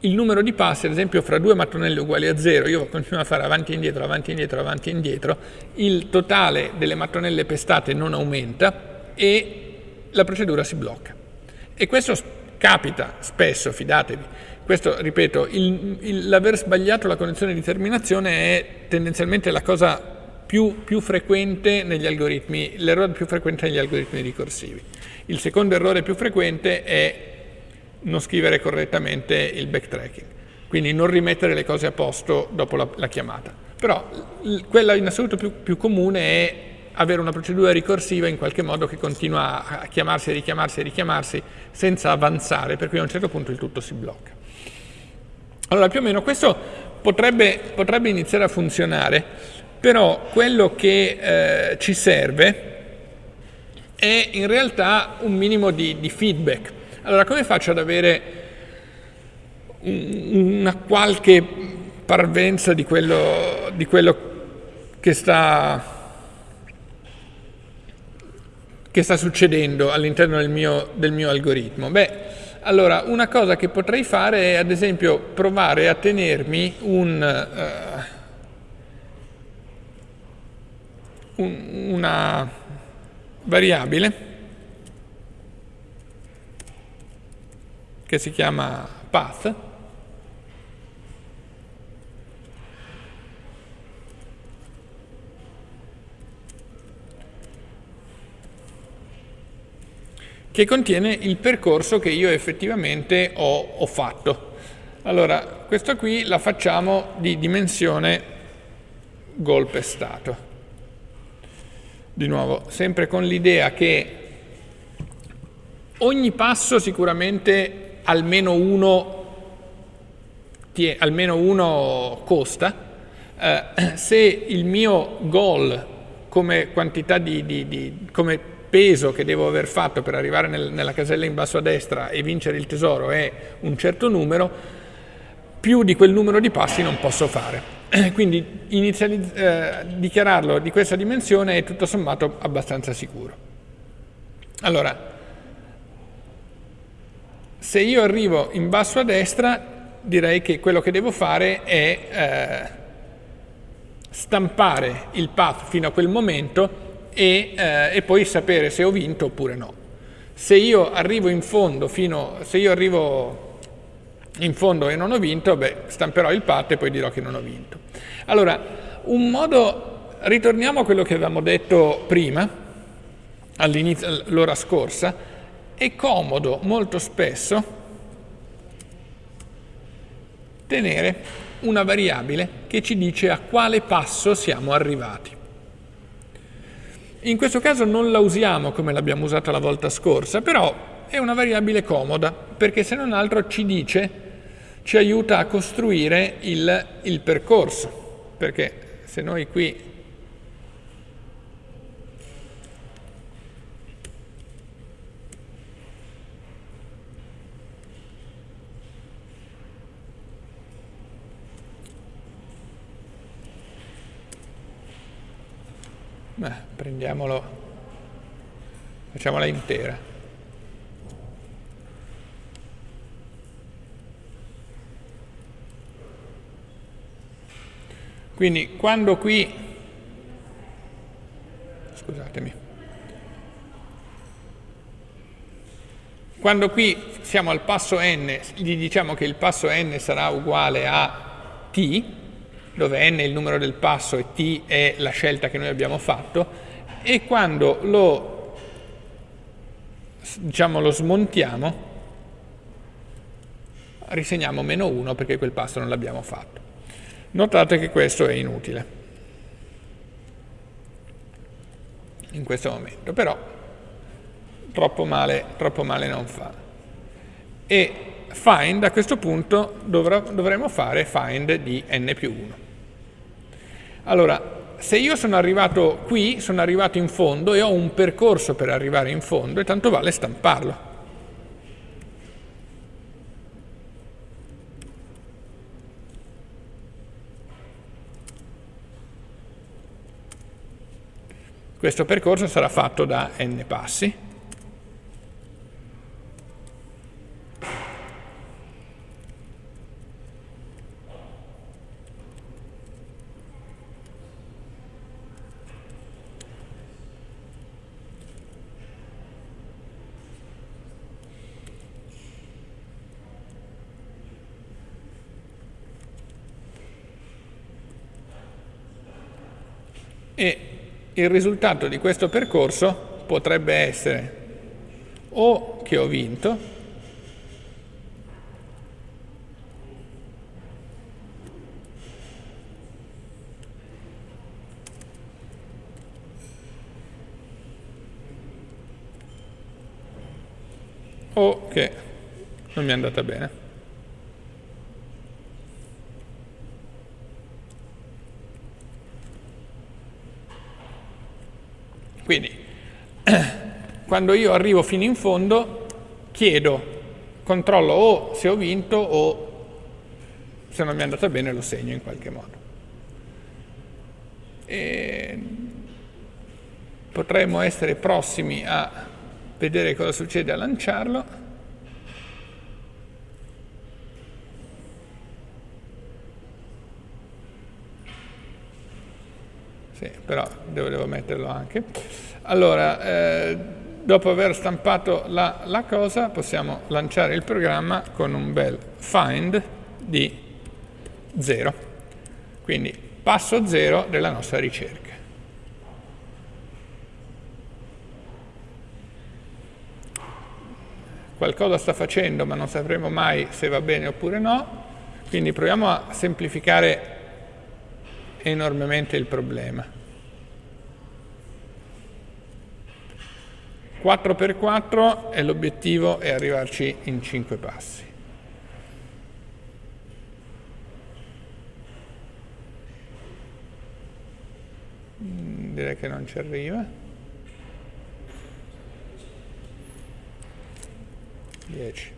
il numero di passi, ad esempio fra due mattonelle uguali a zero, io continuo a fare avanti e indietro, avanti e indietro, avanti e indietro, il totale delle mattonelle pestate non aumenta e la procedura si blocca. E questo capita spesso, fidatevi. Questo, ripeto, l'aver sbagliato la condizione di terminazione è tendenzialmente la cosa più, più frequente negli algoritmi, l'errore più frequente negli algoritmi ricorsivi. Il secondo errore più frequente è non scrivere correttamente il backtracking, quindi non rimettere le cose a posto dopo la, la chiamata. Però quella in assoluto più, più comune è avere una procedura ricorsiva in qualche modo che continua a chiamarsi e richiamarsi e richiamarsi senza avanzare, per cui a un certo punto il tutto si blocca. Allora più o meno questo potrebbe, potrebbe iniziare a funzionare, però quello che eh, ci serve è in realtà un minimo di, di feedback, allora come faccio ad avere una qualche parvenza di quello, di quello che, sta, che sta succedendo all'interno del mio, del mio algoritmo? Beh, allora, una cosa che potrei fare è ad esempio provare a tenermi un, uh, un, una variabile che si chiama path, che contiene il percorso che io effettivamente ho, ho fatto. Allora, questo qui la facciamo di dimensione golpe stato. Di nuovo, sempre con l'idea che ogni passo sicuramente almeno uno, almeno uno costa, eh, *clears throat* se il mio goal come quantità di, di, di, come peso che devo aver fatto per arrivare nel, nella casella in basso a destra e vincere il tesoro è un certo numero, più di quel numero di passi non posso fare. *clears throat* Quindi eh, dichiararlo di questa dimensione è tutto sommato abbastanza sicuro. Allora, se io arrivo in basso a destra, direi che quello che devo fare è eh, stampare il path fino a quel momento e, eh, e, poi sapere se ho vinto oppure no. Se io arrivo in fondo, fino, se io arrivo in fondo e non ho vinto, beh, stamperò il path e poi dirò che non ho vinto. Allora, un modo, ritorniamo a quello che avevamo detto prima, all'inizio, l'ora scorsa, è comodo molto spesso tenere una variabile che ci dice a quale passo siamo arrivati. In questo caso non la usiamo come l'abbiamo usata la volta scorsa, però è una variabile comoda perché se non altro ci dice, ci aiuta a costruire il, il percorso, perché se noi qui Beh, prendiamolo, facciamola intera. Quindi quando qui, scusatemi, quando qui siamo al passo n, gli diciamo che il passo n sarà uguale a t, dove n è il numero del passo e t è la scelta che noi abbiamo fatto, e quando lo, diciamo, lo smontiamo risegniamo meno 1 perché quel passo non l'abbiamo fatto. Notate che questo è inutile in questo momento, però troppo male, troppo male non fa. E find a questo punto dovremo fare find di n più 1. Allora, se io sono arrivato qui, sono arrivato in fondo e ho un percorso per arrivare in fondo, e tanto vale stamparlo. Questo percorso sarà fatto da n passi. E il risultato di questo percorso potrebbe essere o che ho vinto, o che non mi è andata bene. Quindi, *clears throat* quando io arrivo fino in fondo, chiedo, controllo o se ho vinto o se non mi è andata bene lo segno in qualche modo. E potremmo essere prossimi a vedere cosa succede a lanciarlo. Però devo, metterlo anche. Allora, eh, dopo aver stampato la, la, cosa, possiamo lanciare il programma con un bel find di 0. Quindi passo 0 della nostra ricerca. Qualcosa sta facendo, ma non sapremo mai se va bene oppure no, quindi proviamo a semplificare enormemente il problema. 4x4 e l'obiettivo è arrivarci in 5 passi. Mm, direi che non ci arriva. 10.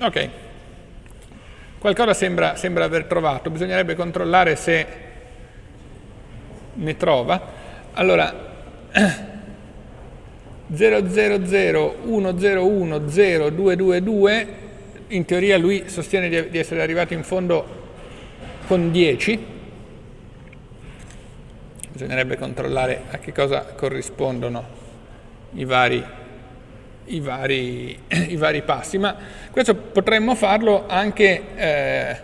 Ok. Qualcosa sembra, sembra aver trovato, bisognerebbe controllare se ne trova. Allora, *clears throat* 00010102222, in teoria lui sostiene di, di essere arrivato in fondo con 10, bisognerebbe controllare a che cosa corrispondono i vari i vari, *clears throat* i vari passi, ma questo potremmo farlo anche, eh,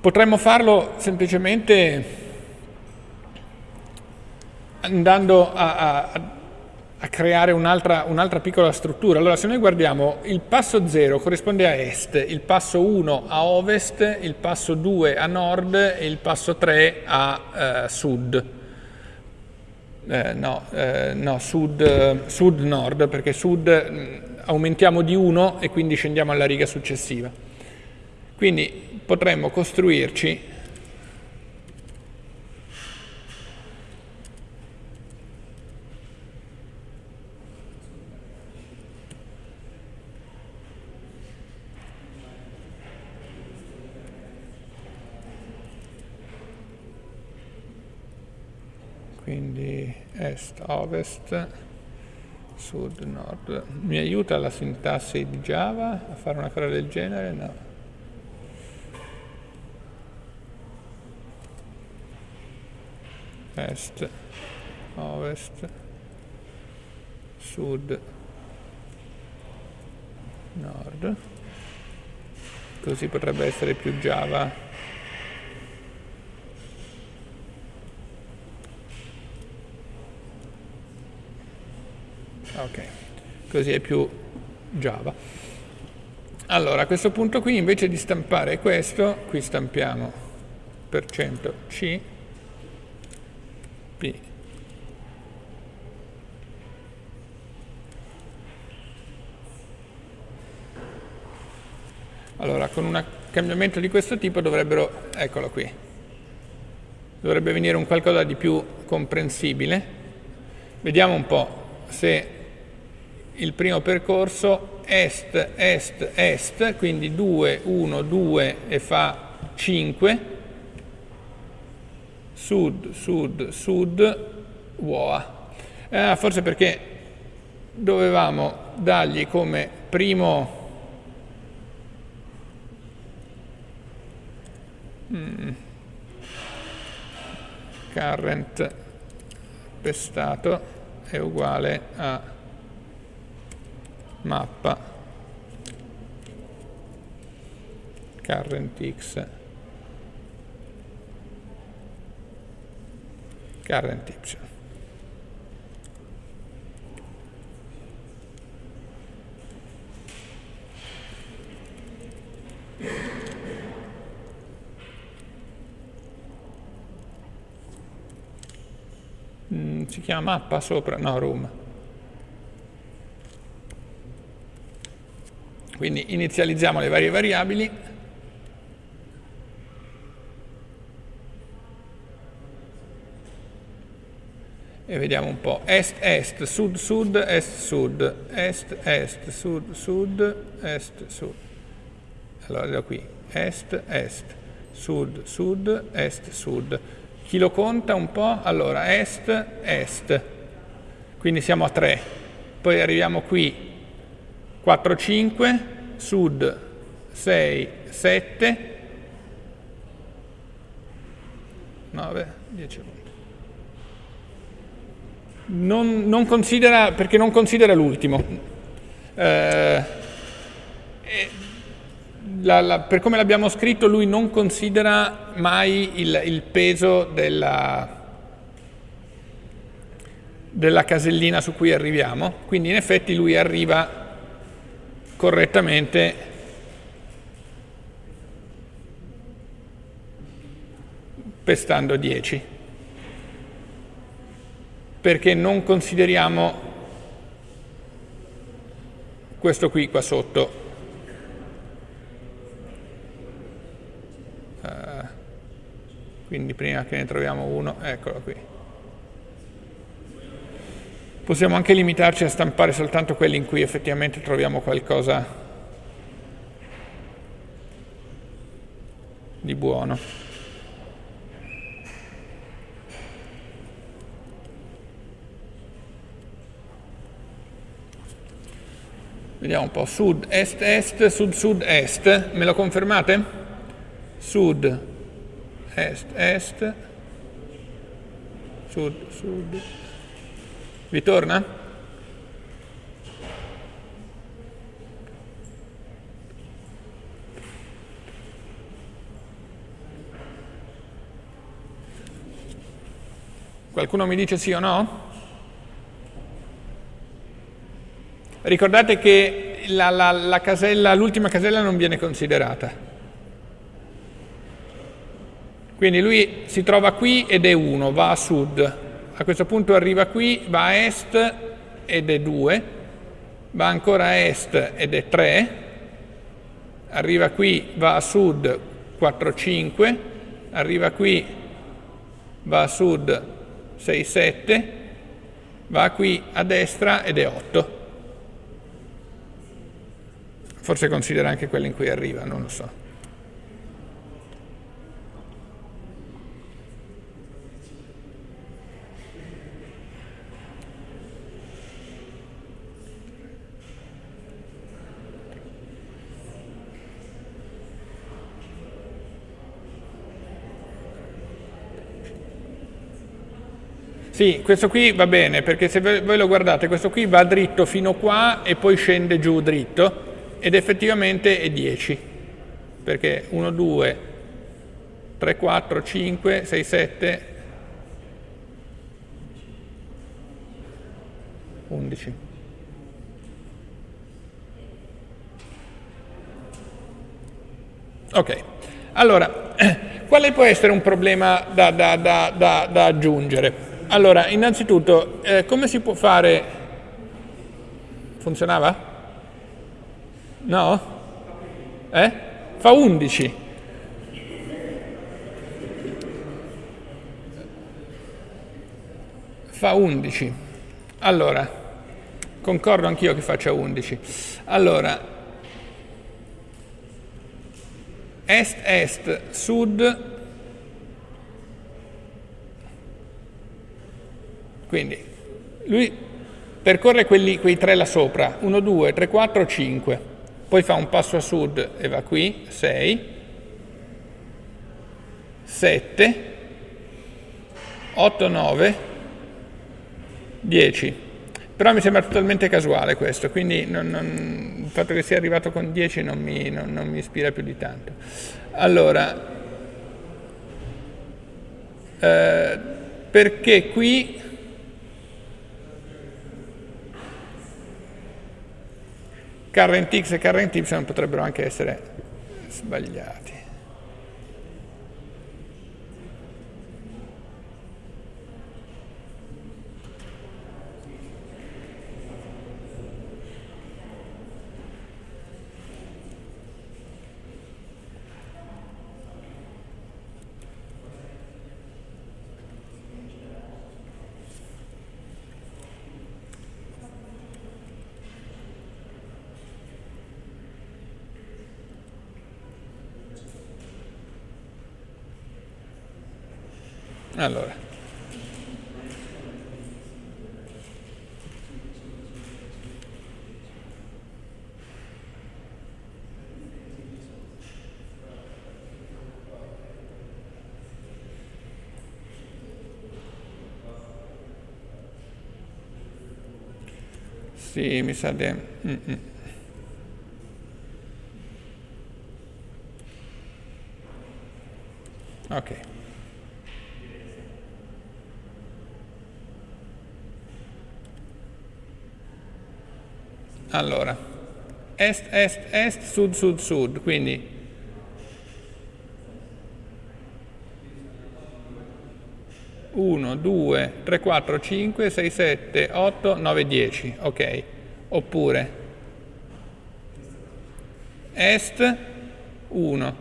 potremmo farlo semplicemente andando a, a, a creare un'altra un piccola struttura. Allora se noi guardiamo il passo 0 corrisponde a est, il passo 1 a ovest, il passo 2 a nord e il passo 3 a eh, sud eh, no, eh, no sud, sud, perché sud mm, aumentiamo di 1 e quindi scendiamo alla riga successiva. Quindi potremmo costruirci quindi est, ovest, sud, nord. Mi aiuta la sintassi di Java a fare una cosa del genere? No. Est, ovest, sud, nord. così potrebbe essere più Java. Ok, così è più Java. Allora, a questo punto qui invece di stampare questo, qui stampiamo %c p Allora, con un cambiamento di questo tipo dovrebbero, eccolo qui, dovrebbe venire un qualcosa di più comprensibile. Vediamo un po' se il primo percorso est, est, est, quindi 2, 1, 2 e fa 5, sud, sud, sud, UOA. Eh, forse perché dovevamo dargli come primo mm, current pestato è uguale a mappa. Current x. Current y. Mm, si chiama mappa sopra, no, room. Quindi inizializziamo le varie variabili. E vediamo un po'. Est, est, sud, sud, est, sud. Est, est, sud, sud, est, sud. Allora da qui. Est, est, sud, sud, est, sud. Chi lo conta un po'? Allora, est, est. Quindi siamo a 3. Poi arriviamo qui, 4, 5, sud, 6, 7, 9, 10 non, non considera, perché non considera l'ultimo. Eh, per come l'abbiamo scritto lui non considera mai il, il peso della, della casellina su cui arriviamo, quindi in effetti lui arriva correttamente. Pestando 10 perché non consideriamo questo qui qua sotto. Quindi prima che ne troviamo uno, eccolo qui. Possiamo anche limitarci a stampare soltanto quelli in cui effettivamente troviamo qualcosa di buono. Vediamo un po', sud, est, est, sud, sud, est. Me lo confermate? Sud, est, est, sud, sud. Vi torna? Qualcuno mi dice sì o no? Ricordate che l'ultima casella, casella non viene considerata. Quindi lui si trova qui ed è 1, va a sud. A questo punto arriva qui, va a est ed è 2, va ancora a est ed è 3, arriva qui, va a sud 4, 5, arriva qui, va a sud 6, 7, va qui a destra ed è 8. Forse considera anche quello in cui arriva, non lo so. Sì, questo qui va bene, perché se voi lo guardate, questo qui va dritto fino qua e poi scende giù dritto, ed effettivamente è 10. perché 1, 2, 3, 4, 5, 6, 7, 11. Ok, allora, *clears throat* quale può essere un problema da, da, da, da aggiungere? Allora, innanzitutto, eh, come si può fare... Funzionava? No? Eh? Fa 11. Fa 11. Allora, concordo anch'io che faccia 11. Allora, est-est, sud, quindi lui percorre quelli, quei tre là sopra, 1, 2, 3, 4, 5, poi fa un passo a sud e va qui, 6, 7, 8, 9, 10. Però mi sembra totalmente casuale questo, quindi non, non, il fatto che sia arrivato con 10 non mi, non, mi ispira più di tanto. Allora, eh, perché qui current x e current y potrebbero anche essere sbagliati. Allora. Sì, mi sa di... Mm -mm. Ok. Allora, est, est, est, sud, sud, sud, quindi uno, due, tre, quattro, cinque, sei, sette, otto, nove, dieci, ok. Oppure est, 1,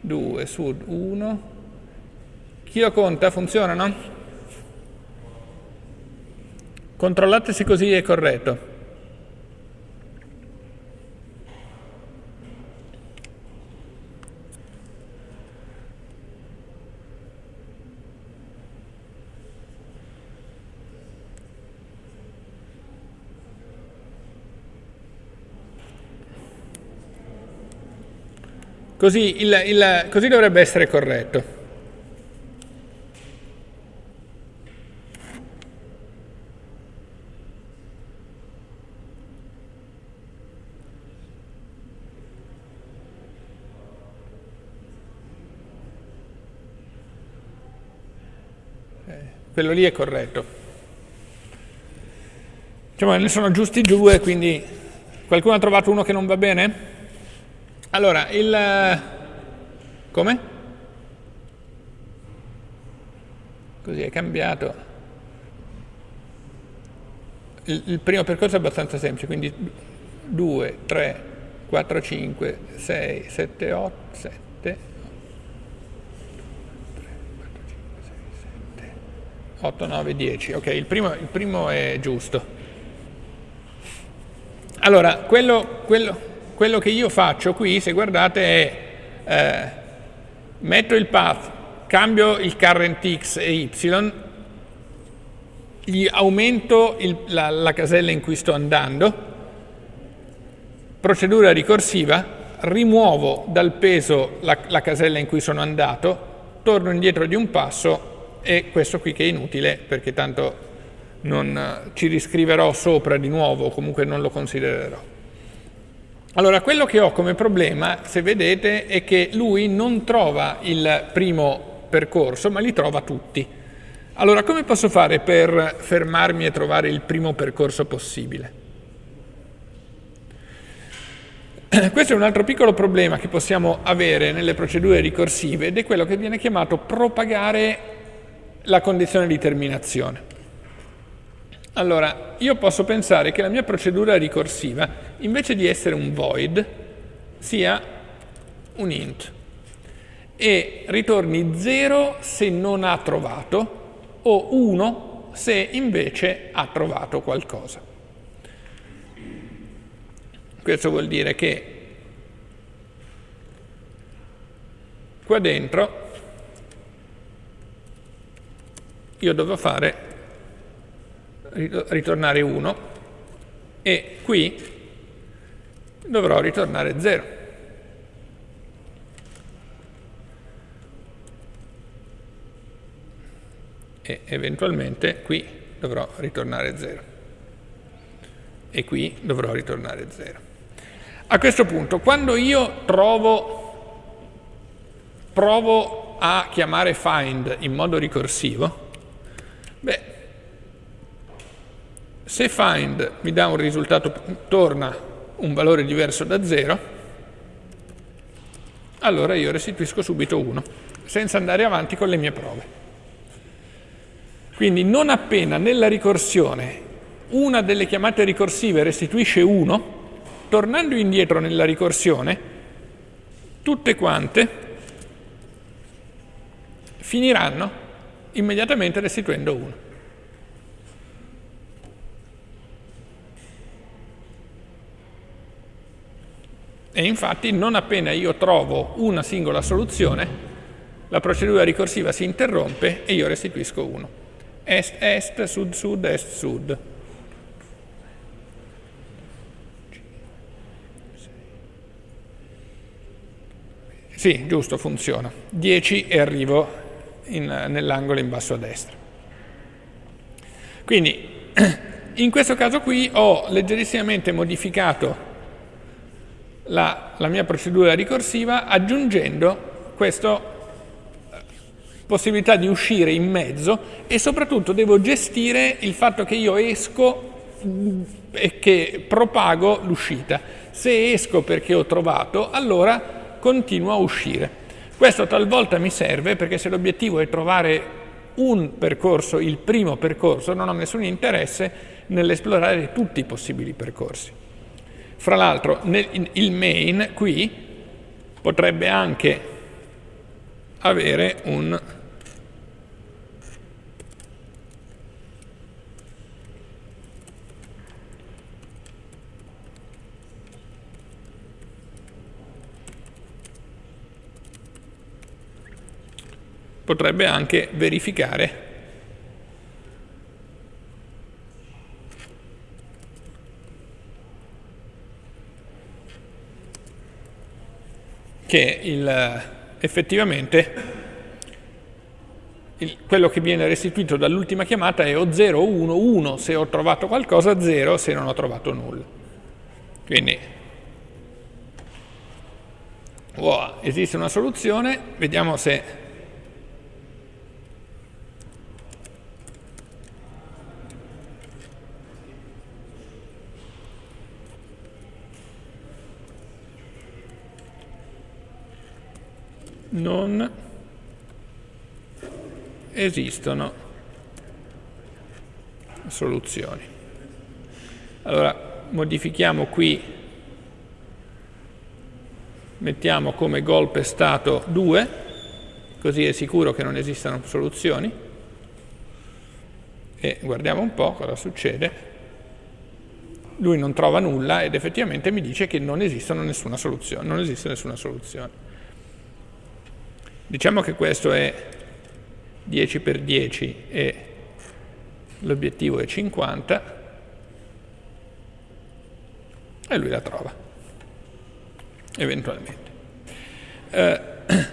2, sud, 1. Chi lo conta? Funzionano? Controllate se così è corretto. Così, il, il, così dovrebbe essere corretto. Eh, quello lì è corretto. Diciamo, ne sono giusti due, quindi qualcuno ha trovato uno che non va bene? Allora, il... come? Così è cambiato. Il, il primo percorso è abbastanza semplice, quindi 2, 3, 4, 5, 6, 7, 8, 7, 3, 4, 5, 6, 7, 8, 9, 10. Ok, il primo, il primo è giusto. Allora, quello, quello, quello che io faccio qui, se guardate, è eh, metto il path, cambio il current x e y, gli aumento il, la, la casella in cui sto andando, procedura ricorsiva, rimuovo dal peso la, la, casella in cui sono andato, torno indietro di un passo e questo qui che è inutile perché tanto non ci riscriverò sopra di nuovo, comunque non lo considererò. Allora, quello che ho come problema, se vedete, è che lui non trova il primo percorso, ma li trova tutti. Allora, come posso fare per fermarmi e trovare il primo percorso possibile? *clears throat* Questo è un altro piccolo problema che possiamo avere nelle procedure ricorsive ed è quello che viene chiamato propagare la condizione di terminazione. Allora, io posso pensare che la mia procedura ricorsiva, invece di essere un void, sia un int e ritorni 0 se non ha trovato o 1 se invece ha trovato qualcosa. Questo vuol dire che qua dentro io devo fare ritornare 1 e qui dovrò ritornare 0. E eventualmente qui dovrò ritornare 0. E qui dovrò ritornare 0. A questo punto, quando io trovo, provo a chiamare find in modo ricorsivo, beh, se find mi dà un risultato, torna un valore diverso da 0, allora io restituisco subito 1, senza andare avanti con le mie prove. Quindi non appena nella ricorsione una delle chiamate ricorsive restituisce 1, tornando indietro nella ricorsione, tutte quante finiranno immediatamente restituendo 1. E infatti non appena io trovo una singola soluzione, la procedura ricorsiva si interrompe e io restituisco 1. Est, est, sud, sud, est, sud. Sì, giusto, funziona. 10 e arrivo nell'angolo in basso a destra. Quindi, *clears throat* in questo caso qui ho leggerissimamente modificato la, la mia procedura ricorsiva aggiungendo questa eh, possibilità di uscire in mezzo e soprattutto devo gestire il fatto che io esco mm, e che propago l'uscita. Se esco perché ho trovato, allora continuo a uscire. Questo talvolta mi serve perché se l'obiettivo è trovare un percorso, il primo percorso, non ho nessun interesse nell'esplorare tutti i possibili percorsi. Fra l'altro il main qui potrebbe anche avere un potrebbe anche verificare che il, effettivamente il, quello che viene restituito dall'ultima chiamata è o 0 o 1, 1 se ho trovato qualcosa, 0 se non ho trovato nulla. Quindi, wow, esiste una soluzione, vediamo se non esistono soluzioni. Allora, modifichiamo qui, mettiamo come golpe stato 2, così è sicuro che non esistano soluzioni, e guardiamo un po' cosa succede. Lui non trova nulla ed effettivamente mi dice che non, nessuna soluzione, non esiste nessuna soluzione. Diciamo che questo è 10 per 10 e l'obiettivo è 50 e lui la trova, eventualmente. Eh, *clears throat*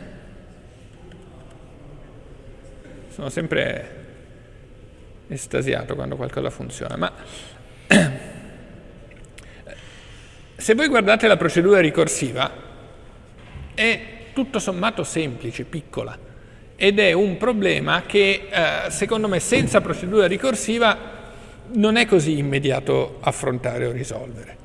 sono sempre estasiato quando qualcosa funziona, ma *clears throat* Se voi guardate la procedura ricorsiva, è tutto sommato semplice, piccola, ed è un problema che eh, secondo me senza procedura ricorsiva non è così immediato affrontare o risolvere.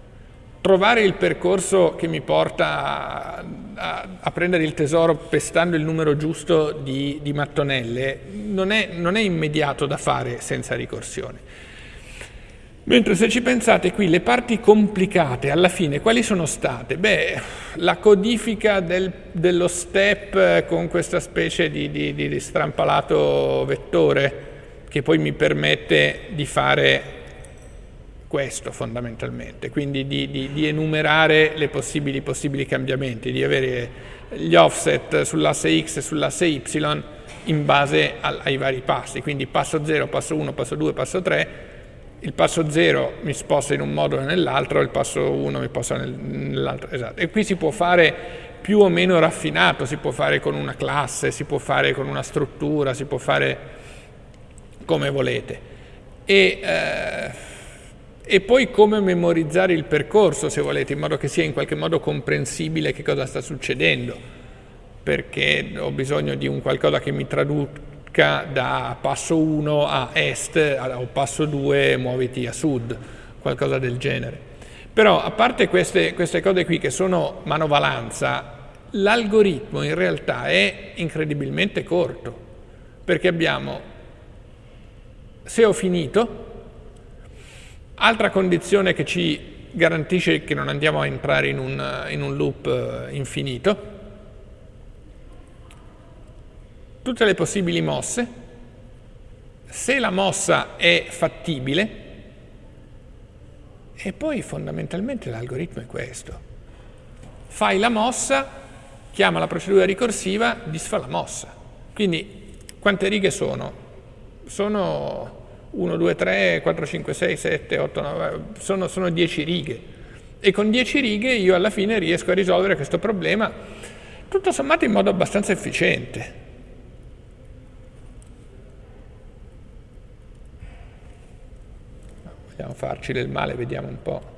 Trovare il percorso che mi porta a, a, a prendere il tesoro pestando il numero giusto di, di mattonelle non è, non è immediato da fare senza ricorsione. Mentre se ci pensate qui, le parti complicate alla fine quali sono state? Beh, la codifica del, dello step con questa specie di, di, di, strampalato vettore che poi mi permette di fare questo fondamentalmente, quindi di, di enumerare le possibili, possibili cambiamenti, di avere gli offset sull'asse x e sull'asse y in base ai vari passi, quindi passo 0, passo 1, passo 2, passo 3 il passo 0 mi sposta in un modo o nell'altro, il passo 1 mi sposta nell'altro, esatto. E qui si può fare più o meno raffinato, si può fare con una classe, si può fare con una struttura, si può fare come volete. E, eh, e poi come memorizzare il percorso, se volete, in modo che sia in qualche modo comprensibile che cosa sta succedendo, perché ho bisogno di un qualcosa che mi traduca dica da passo 1 a est o passo 2 muoviti a sud, qualcosa del genere. Però a parte queste, queste cose qui che sono manovalanza, l'algoritmo in realtà è incredibilmente corto, perché abbiamo, se ho finito, altra condizione che ci garantisce che non andiamo a entrare in un, in un loop eh, infinito, tutte le possibili mosse, se la mossa è fattibile, e poi fondamentalmente l'algoritmo è questo. Fai la mossa, chiama la procedura ricorsiva, disfa la mossa. Quindi quante righe sono? Sono 1, 2, 3, 4, 5, 6, 7, 8, 9, sono, sono 10 righe. E con 10 righe io alla fine riesco a risolvere questo problema tutto sommato in modo abbastanza efficiente. Vogliamo farci del male, vediamo un po'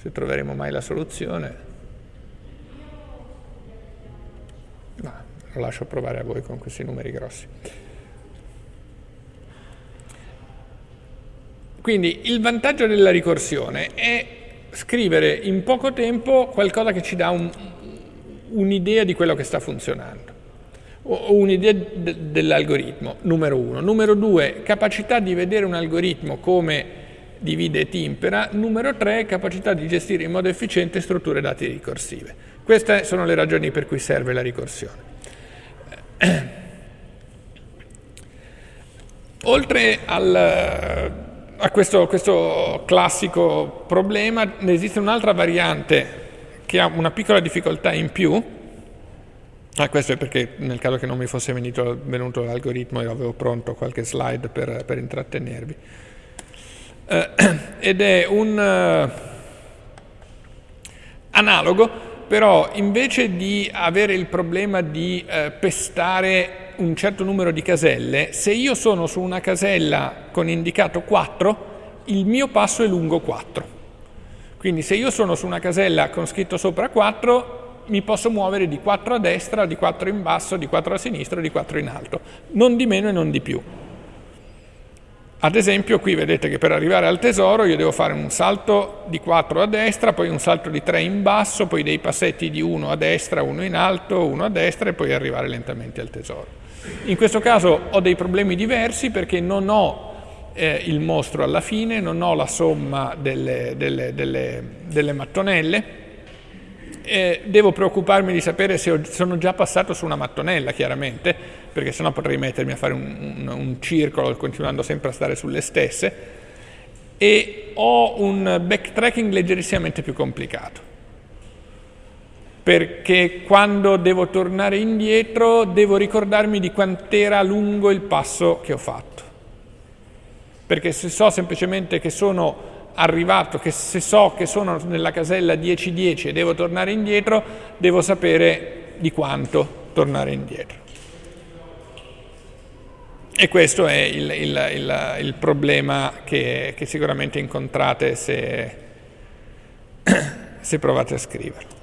se troveremo mai la soluzione. No, lo lascio provare a voi con questi numeri grossi. Quindi il vantaggio della ricorsione è scrivere in poco tempo qualcosa che ci dà un'idea un di quello che sta funzionando ho un'idea de dell'algoritmo, numero uno. Numero due, capacità di vedere un algoritmo come divide e timpera. Numero tre, capacità di gestire in modo efficiente strutture dati ricorsive. Queste sono le ragioni per cui serve la ricorsione. Oltre al, a questo, questo classico problema, ne esiste un'altra variante che ha una piccola difficoltà in più, Ah, questo è perché nel caso che non mi fosse venuto, venuto l'algoritmo io avevo pronto qualche slide per, per intrattenervi. Eh, *clears throat* ed è un uh, analogo, però invece di avere il problema di uh, pestare un certo numero di caselle, se io sono su una casella con indicato 4, il mio passo è lungo 4. Quindi se io sono su una casella con scritto sopra 4, mi posso muovere di 4 a destra, di 4 in basso, di 4 a sinistra, di 4 in alto, non di meno e non di più. Ad esempio qui vedete che per arrivare al tesoro io devo fare un salto di 4 a destra, poi un salto di 3 in basso, poi dei passetti di 1 a destra, 1 in alto, 1 a destra e poi arrivare lentamente al tesoro. In questo caso ho dei problemi diversi perché non ho eh, il mostro alla fine, non ho la somma delle, delle, delle, delle mattonelle, eh, devo preoccuparmi di sapere se sono già passato su una mattonella, chiaramente, perché sennò potrei mettermi a fare un, un, un circolo continuando sempre a stare sulle stesse, e ho un backtracking leggerissimamente più complicato, perché quando devo tornare indietro devo ricordarmi di quant'era lungo il passo che ho fatto, perché se so semplicemente che sono arrivato che se so che sono nella casella 10-10 e devo tornare indietro, devo sapere di quanto tornare indietro. E questo è il, il, il, il problema che, che, sicuramente incontrate se, *coughs* se provate a scriverlo.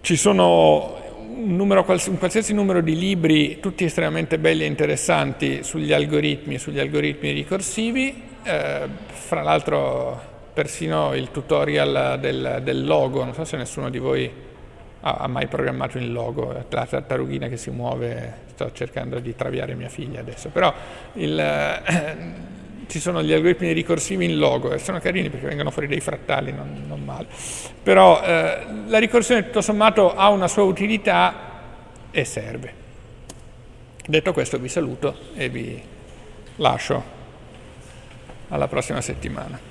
Ci sono un, numero, un, qualsiasi numero di libri, tutti estremamente belli e interessanti sugli algoritmi e sugli algoritmi ricorsivi, eh, fra l'altro persino il tutorial del, del, logo, non so se nessuno di voi ha, ha mai programmato il logo, la tartarughina che si muove, sto cercando di traviare mia figlia adesso, però il, eh, ci sono gli algoritmi ricorsivi in logo e sono carini perché vengono fuori dei frattali, non, non male. Però eh, la ricorsione tutto sommato ha una sua utilità e serve. Detto questo vi saluto e vi lascio alla prossima settimana.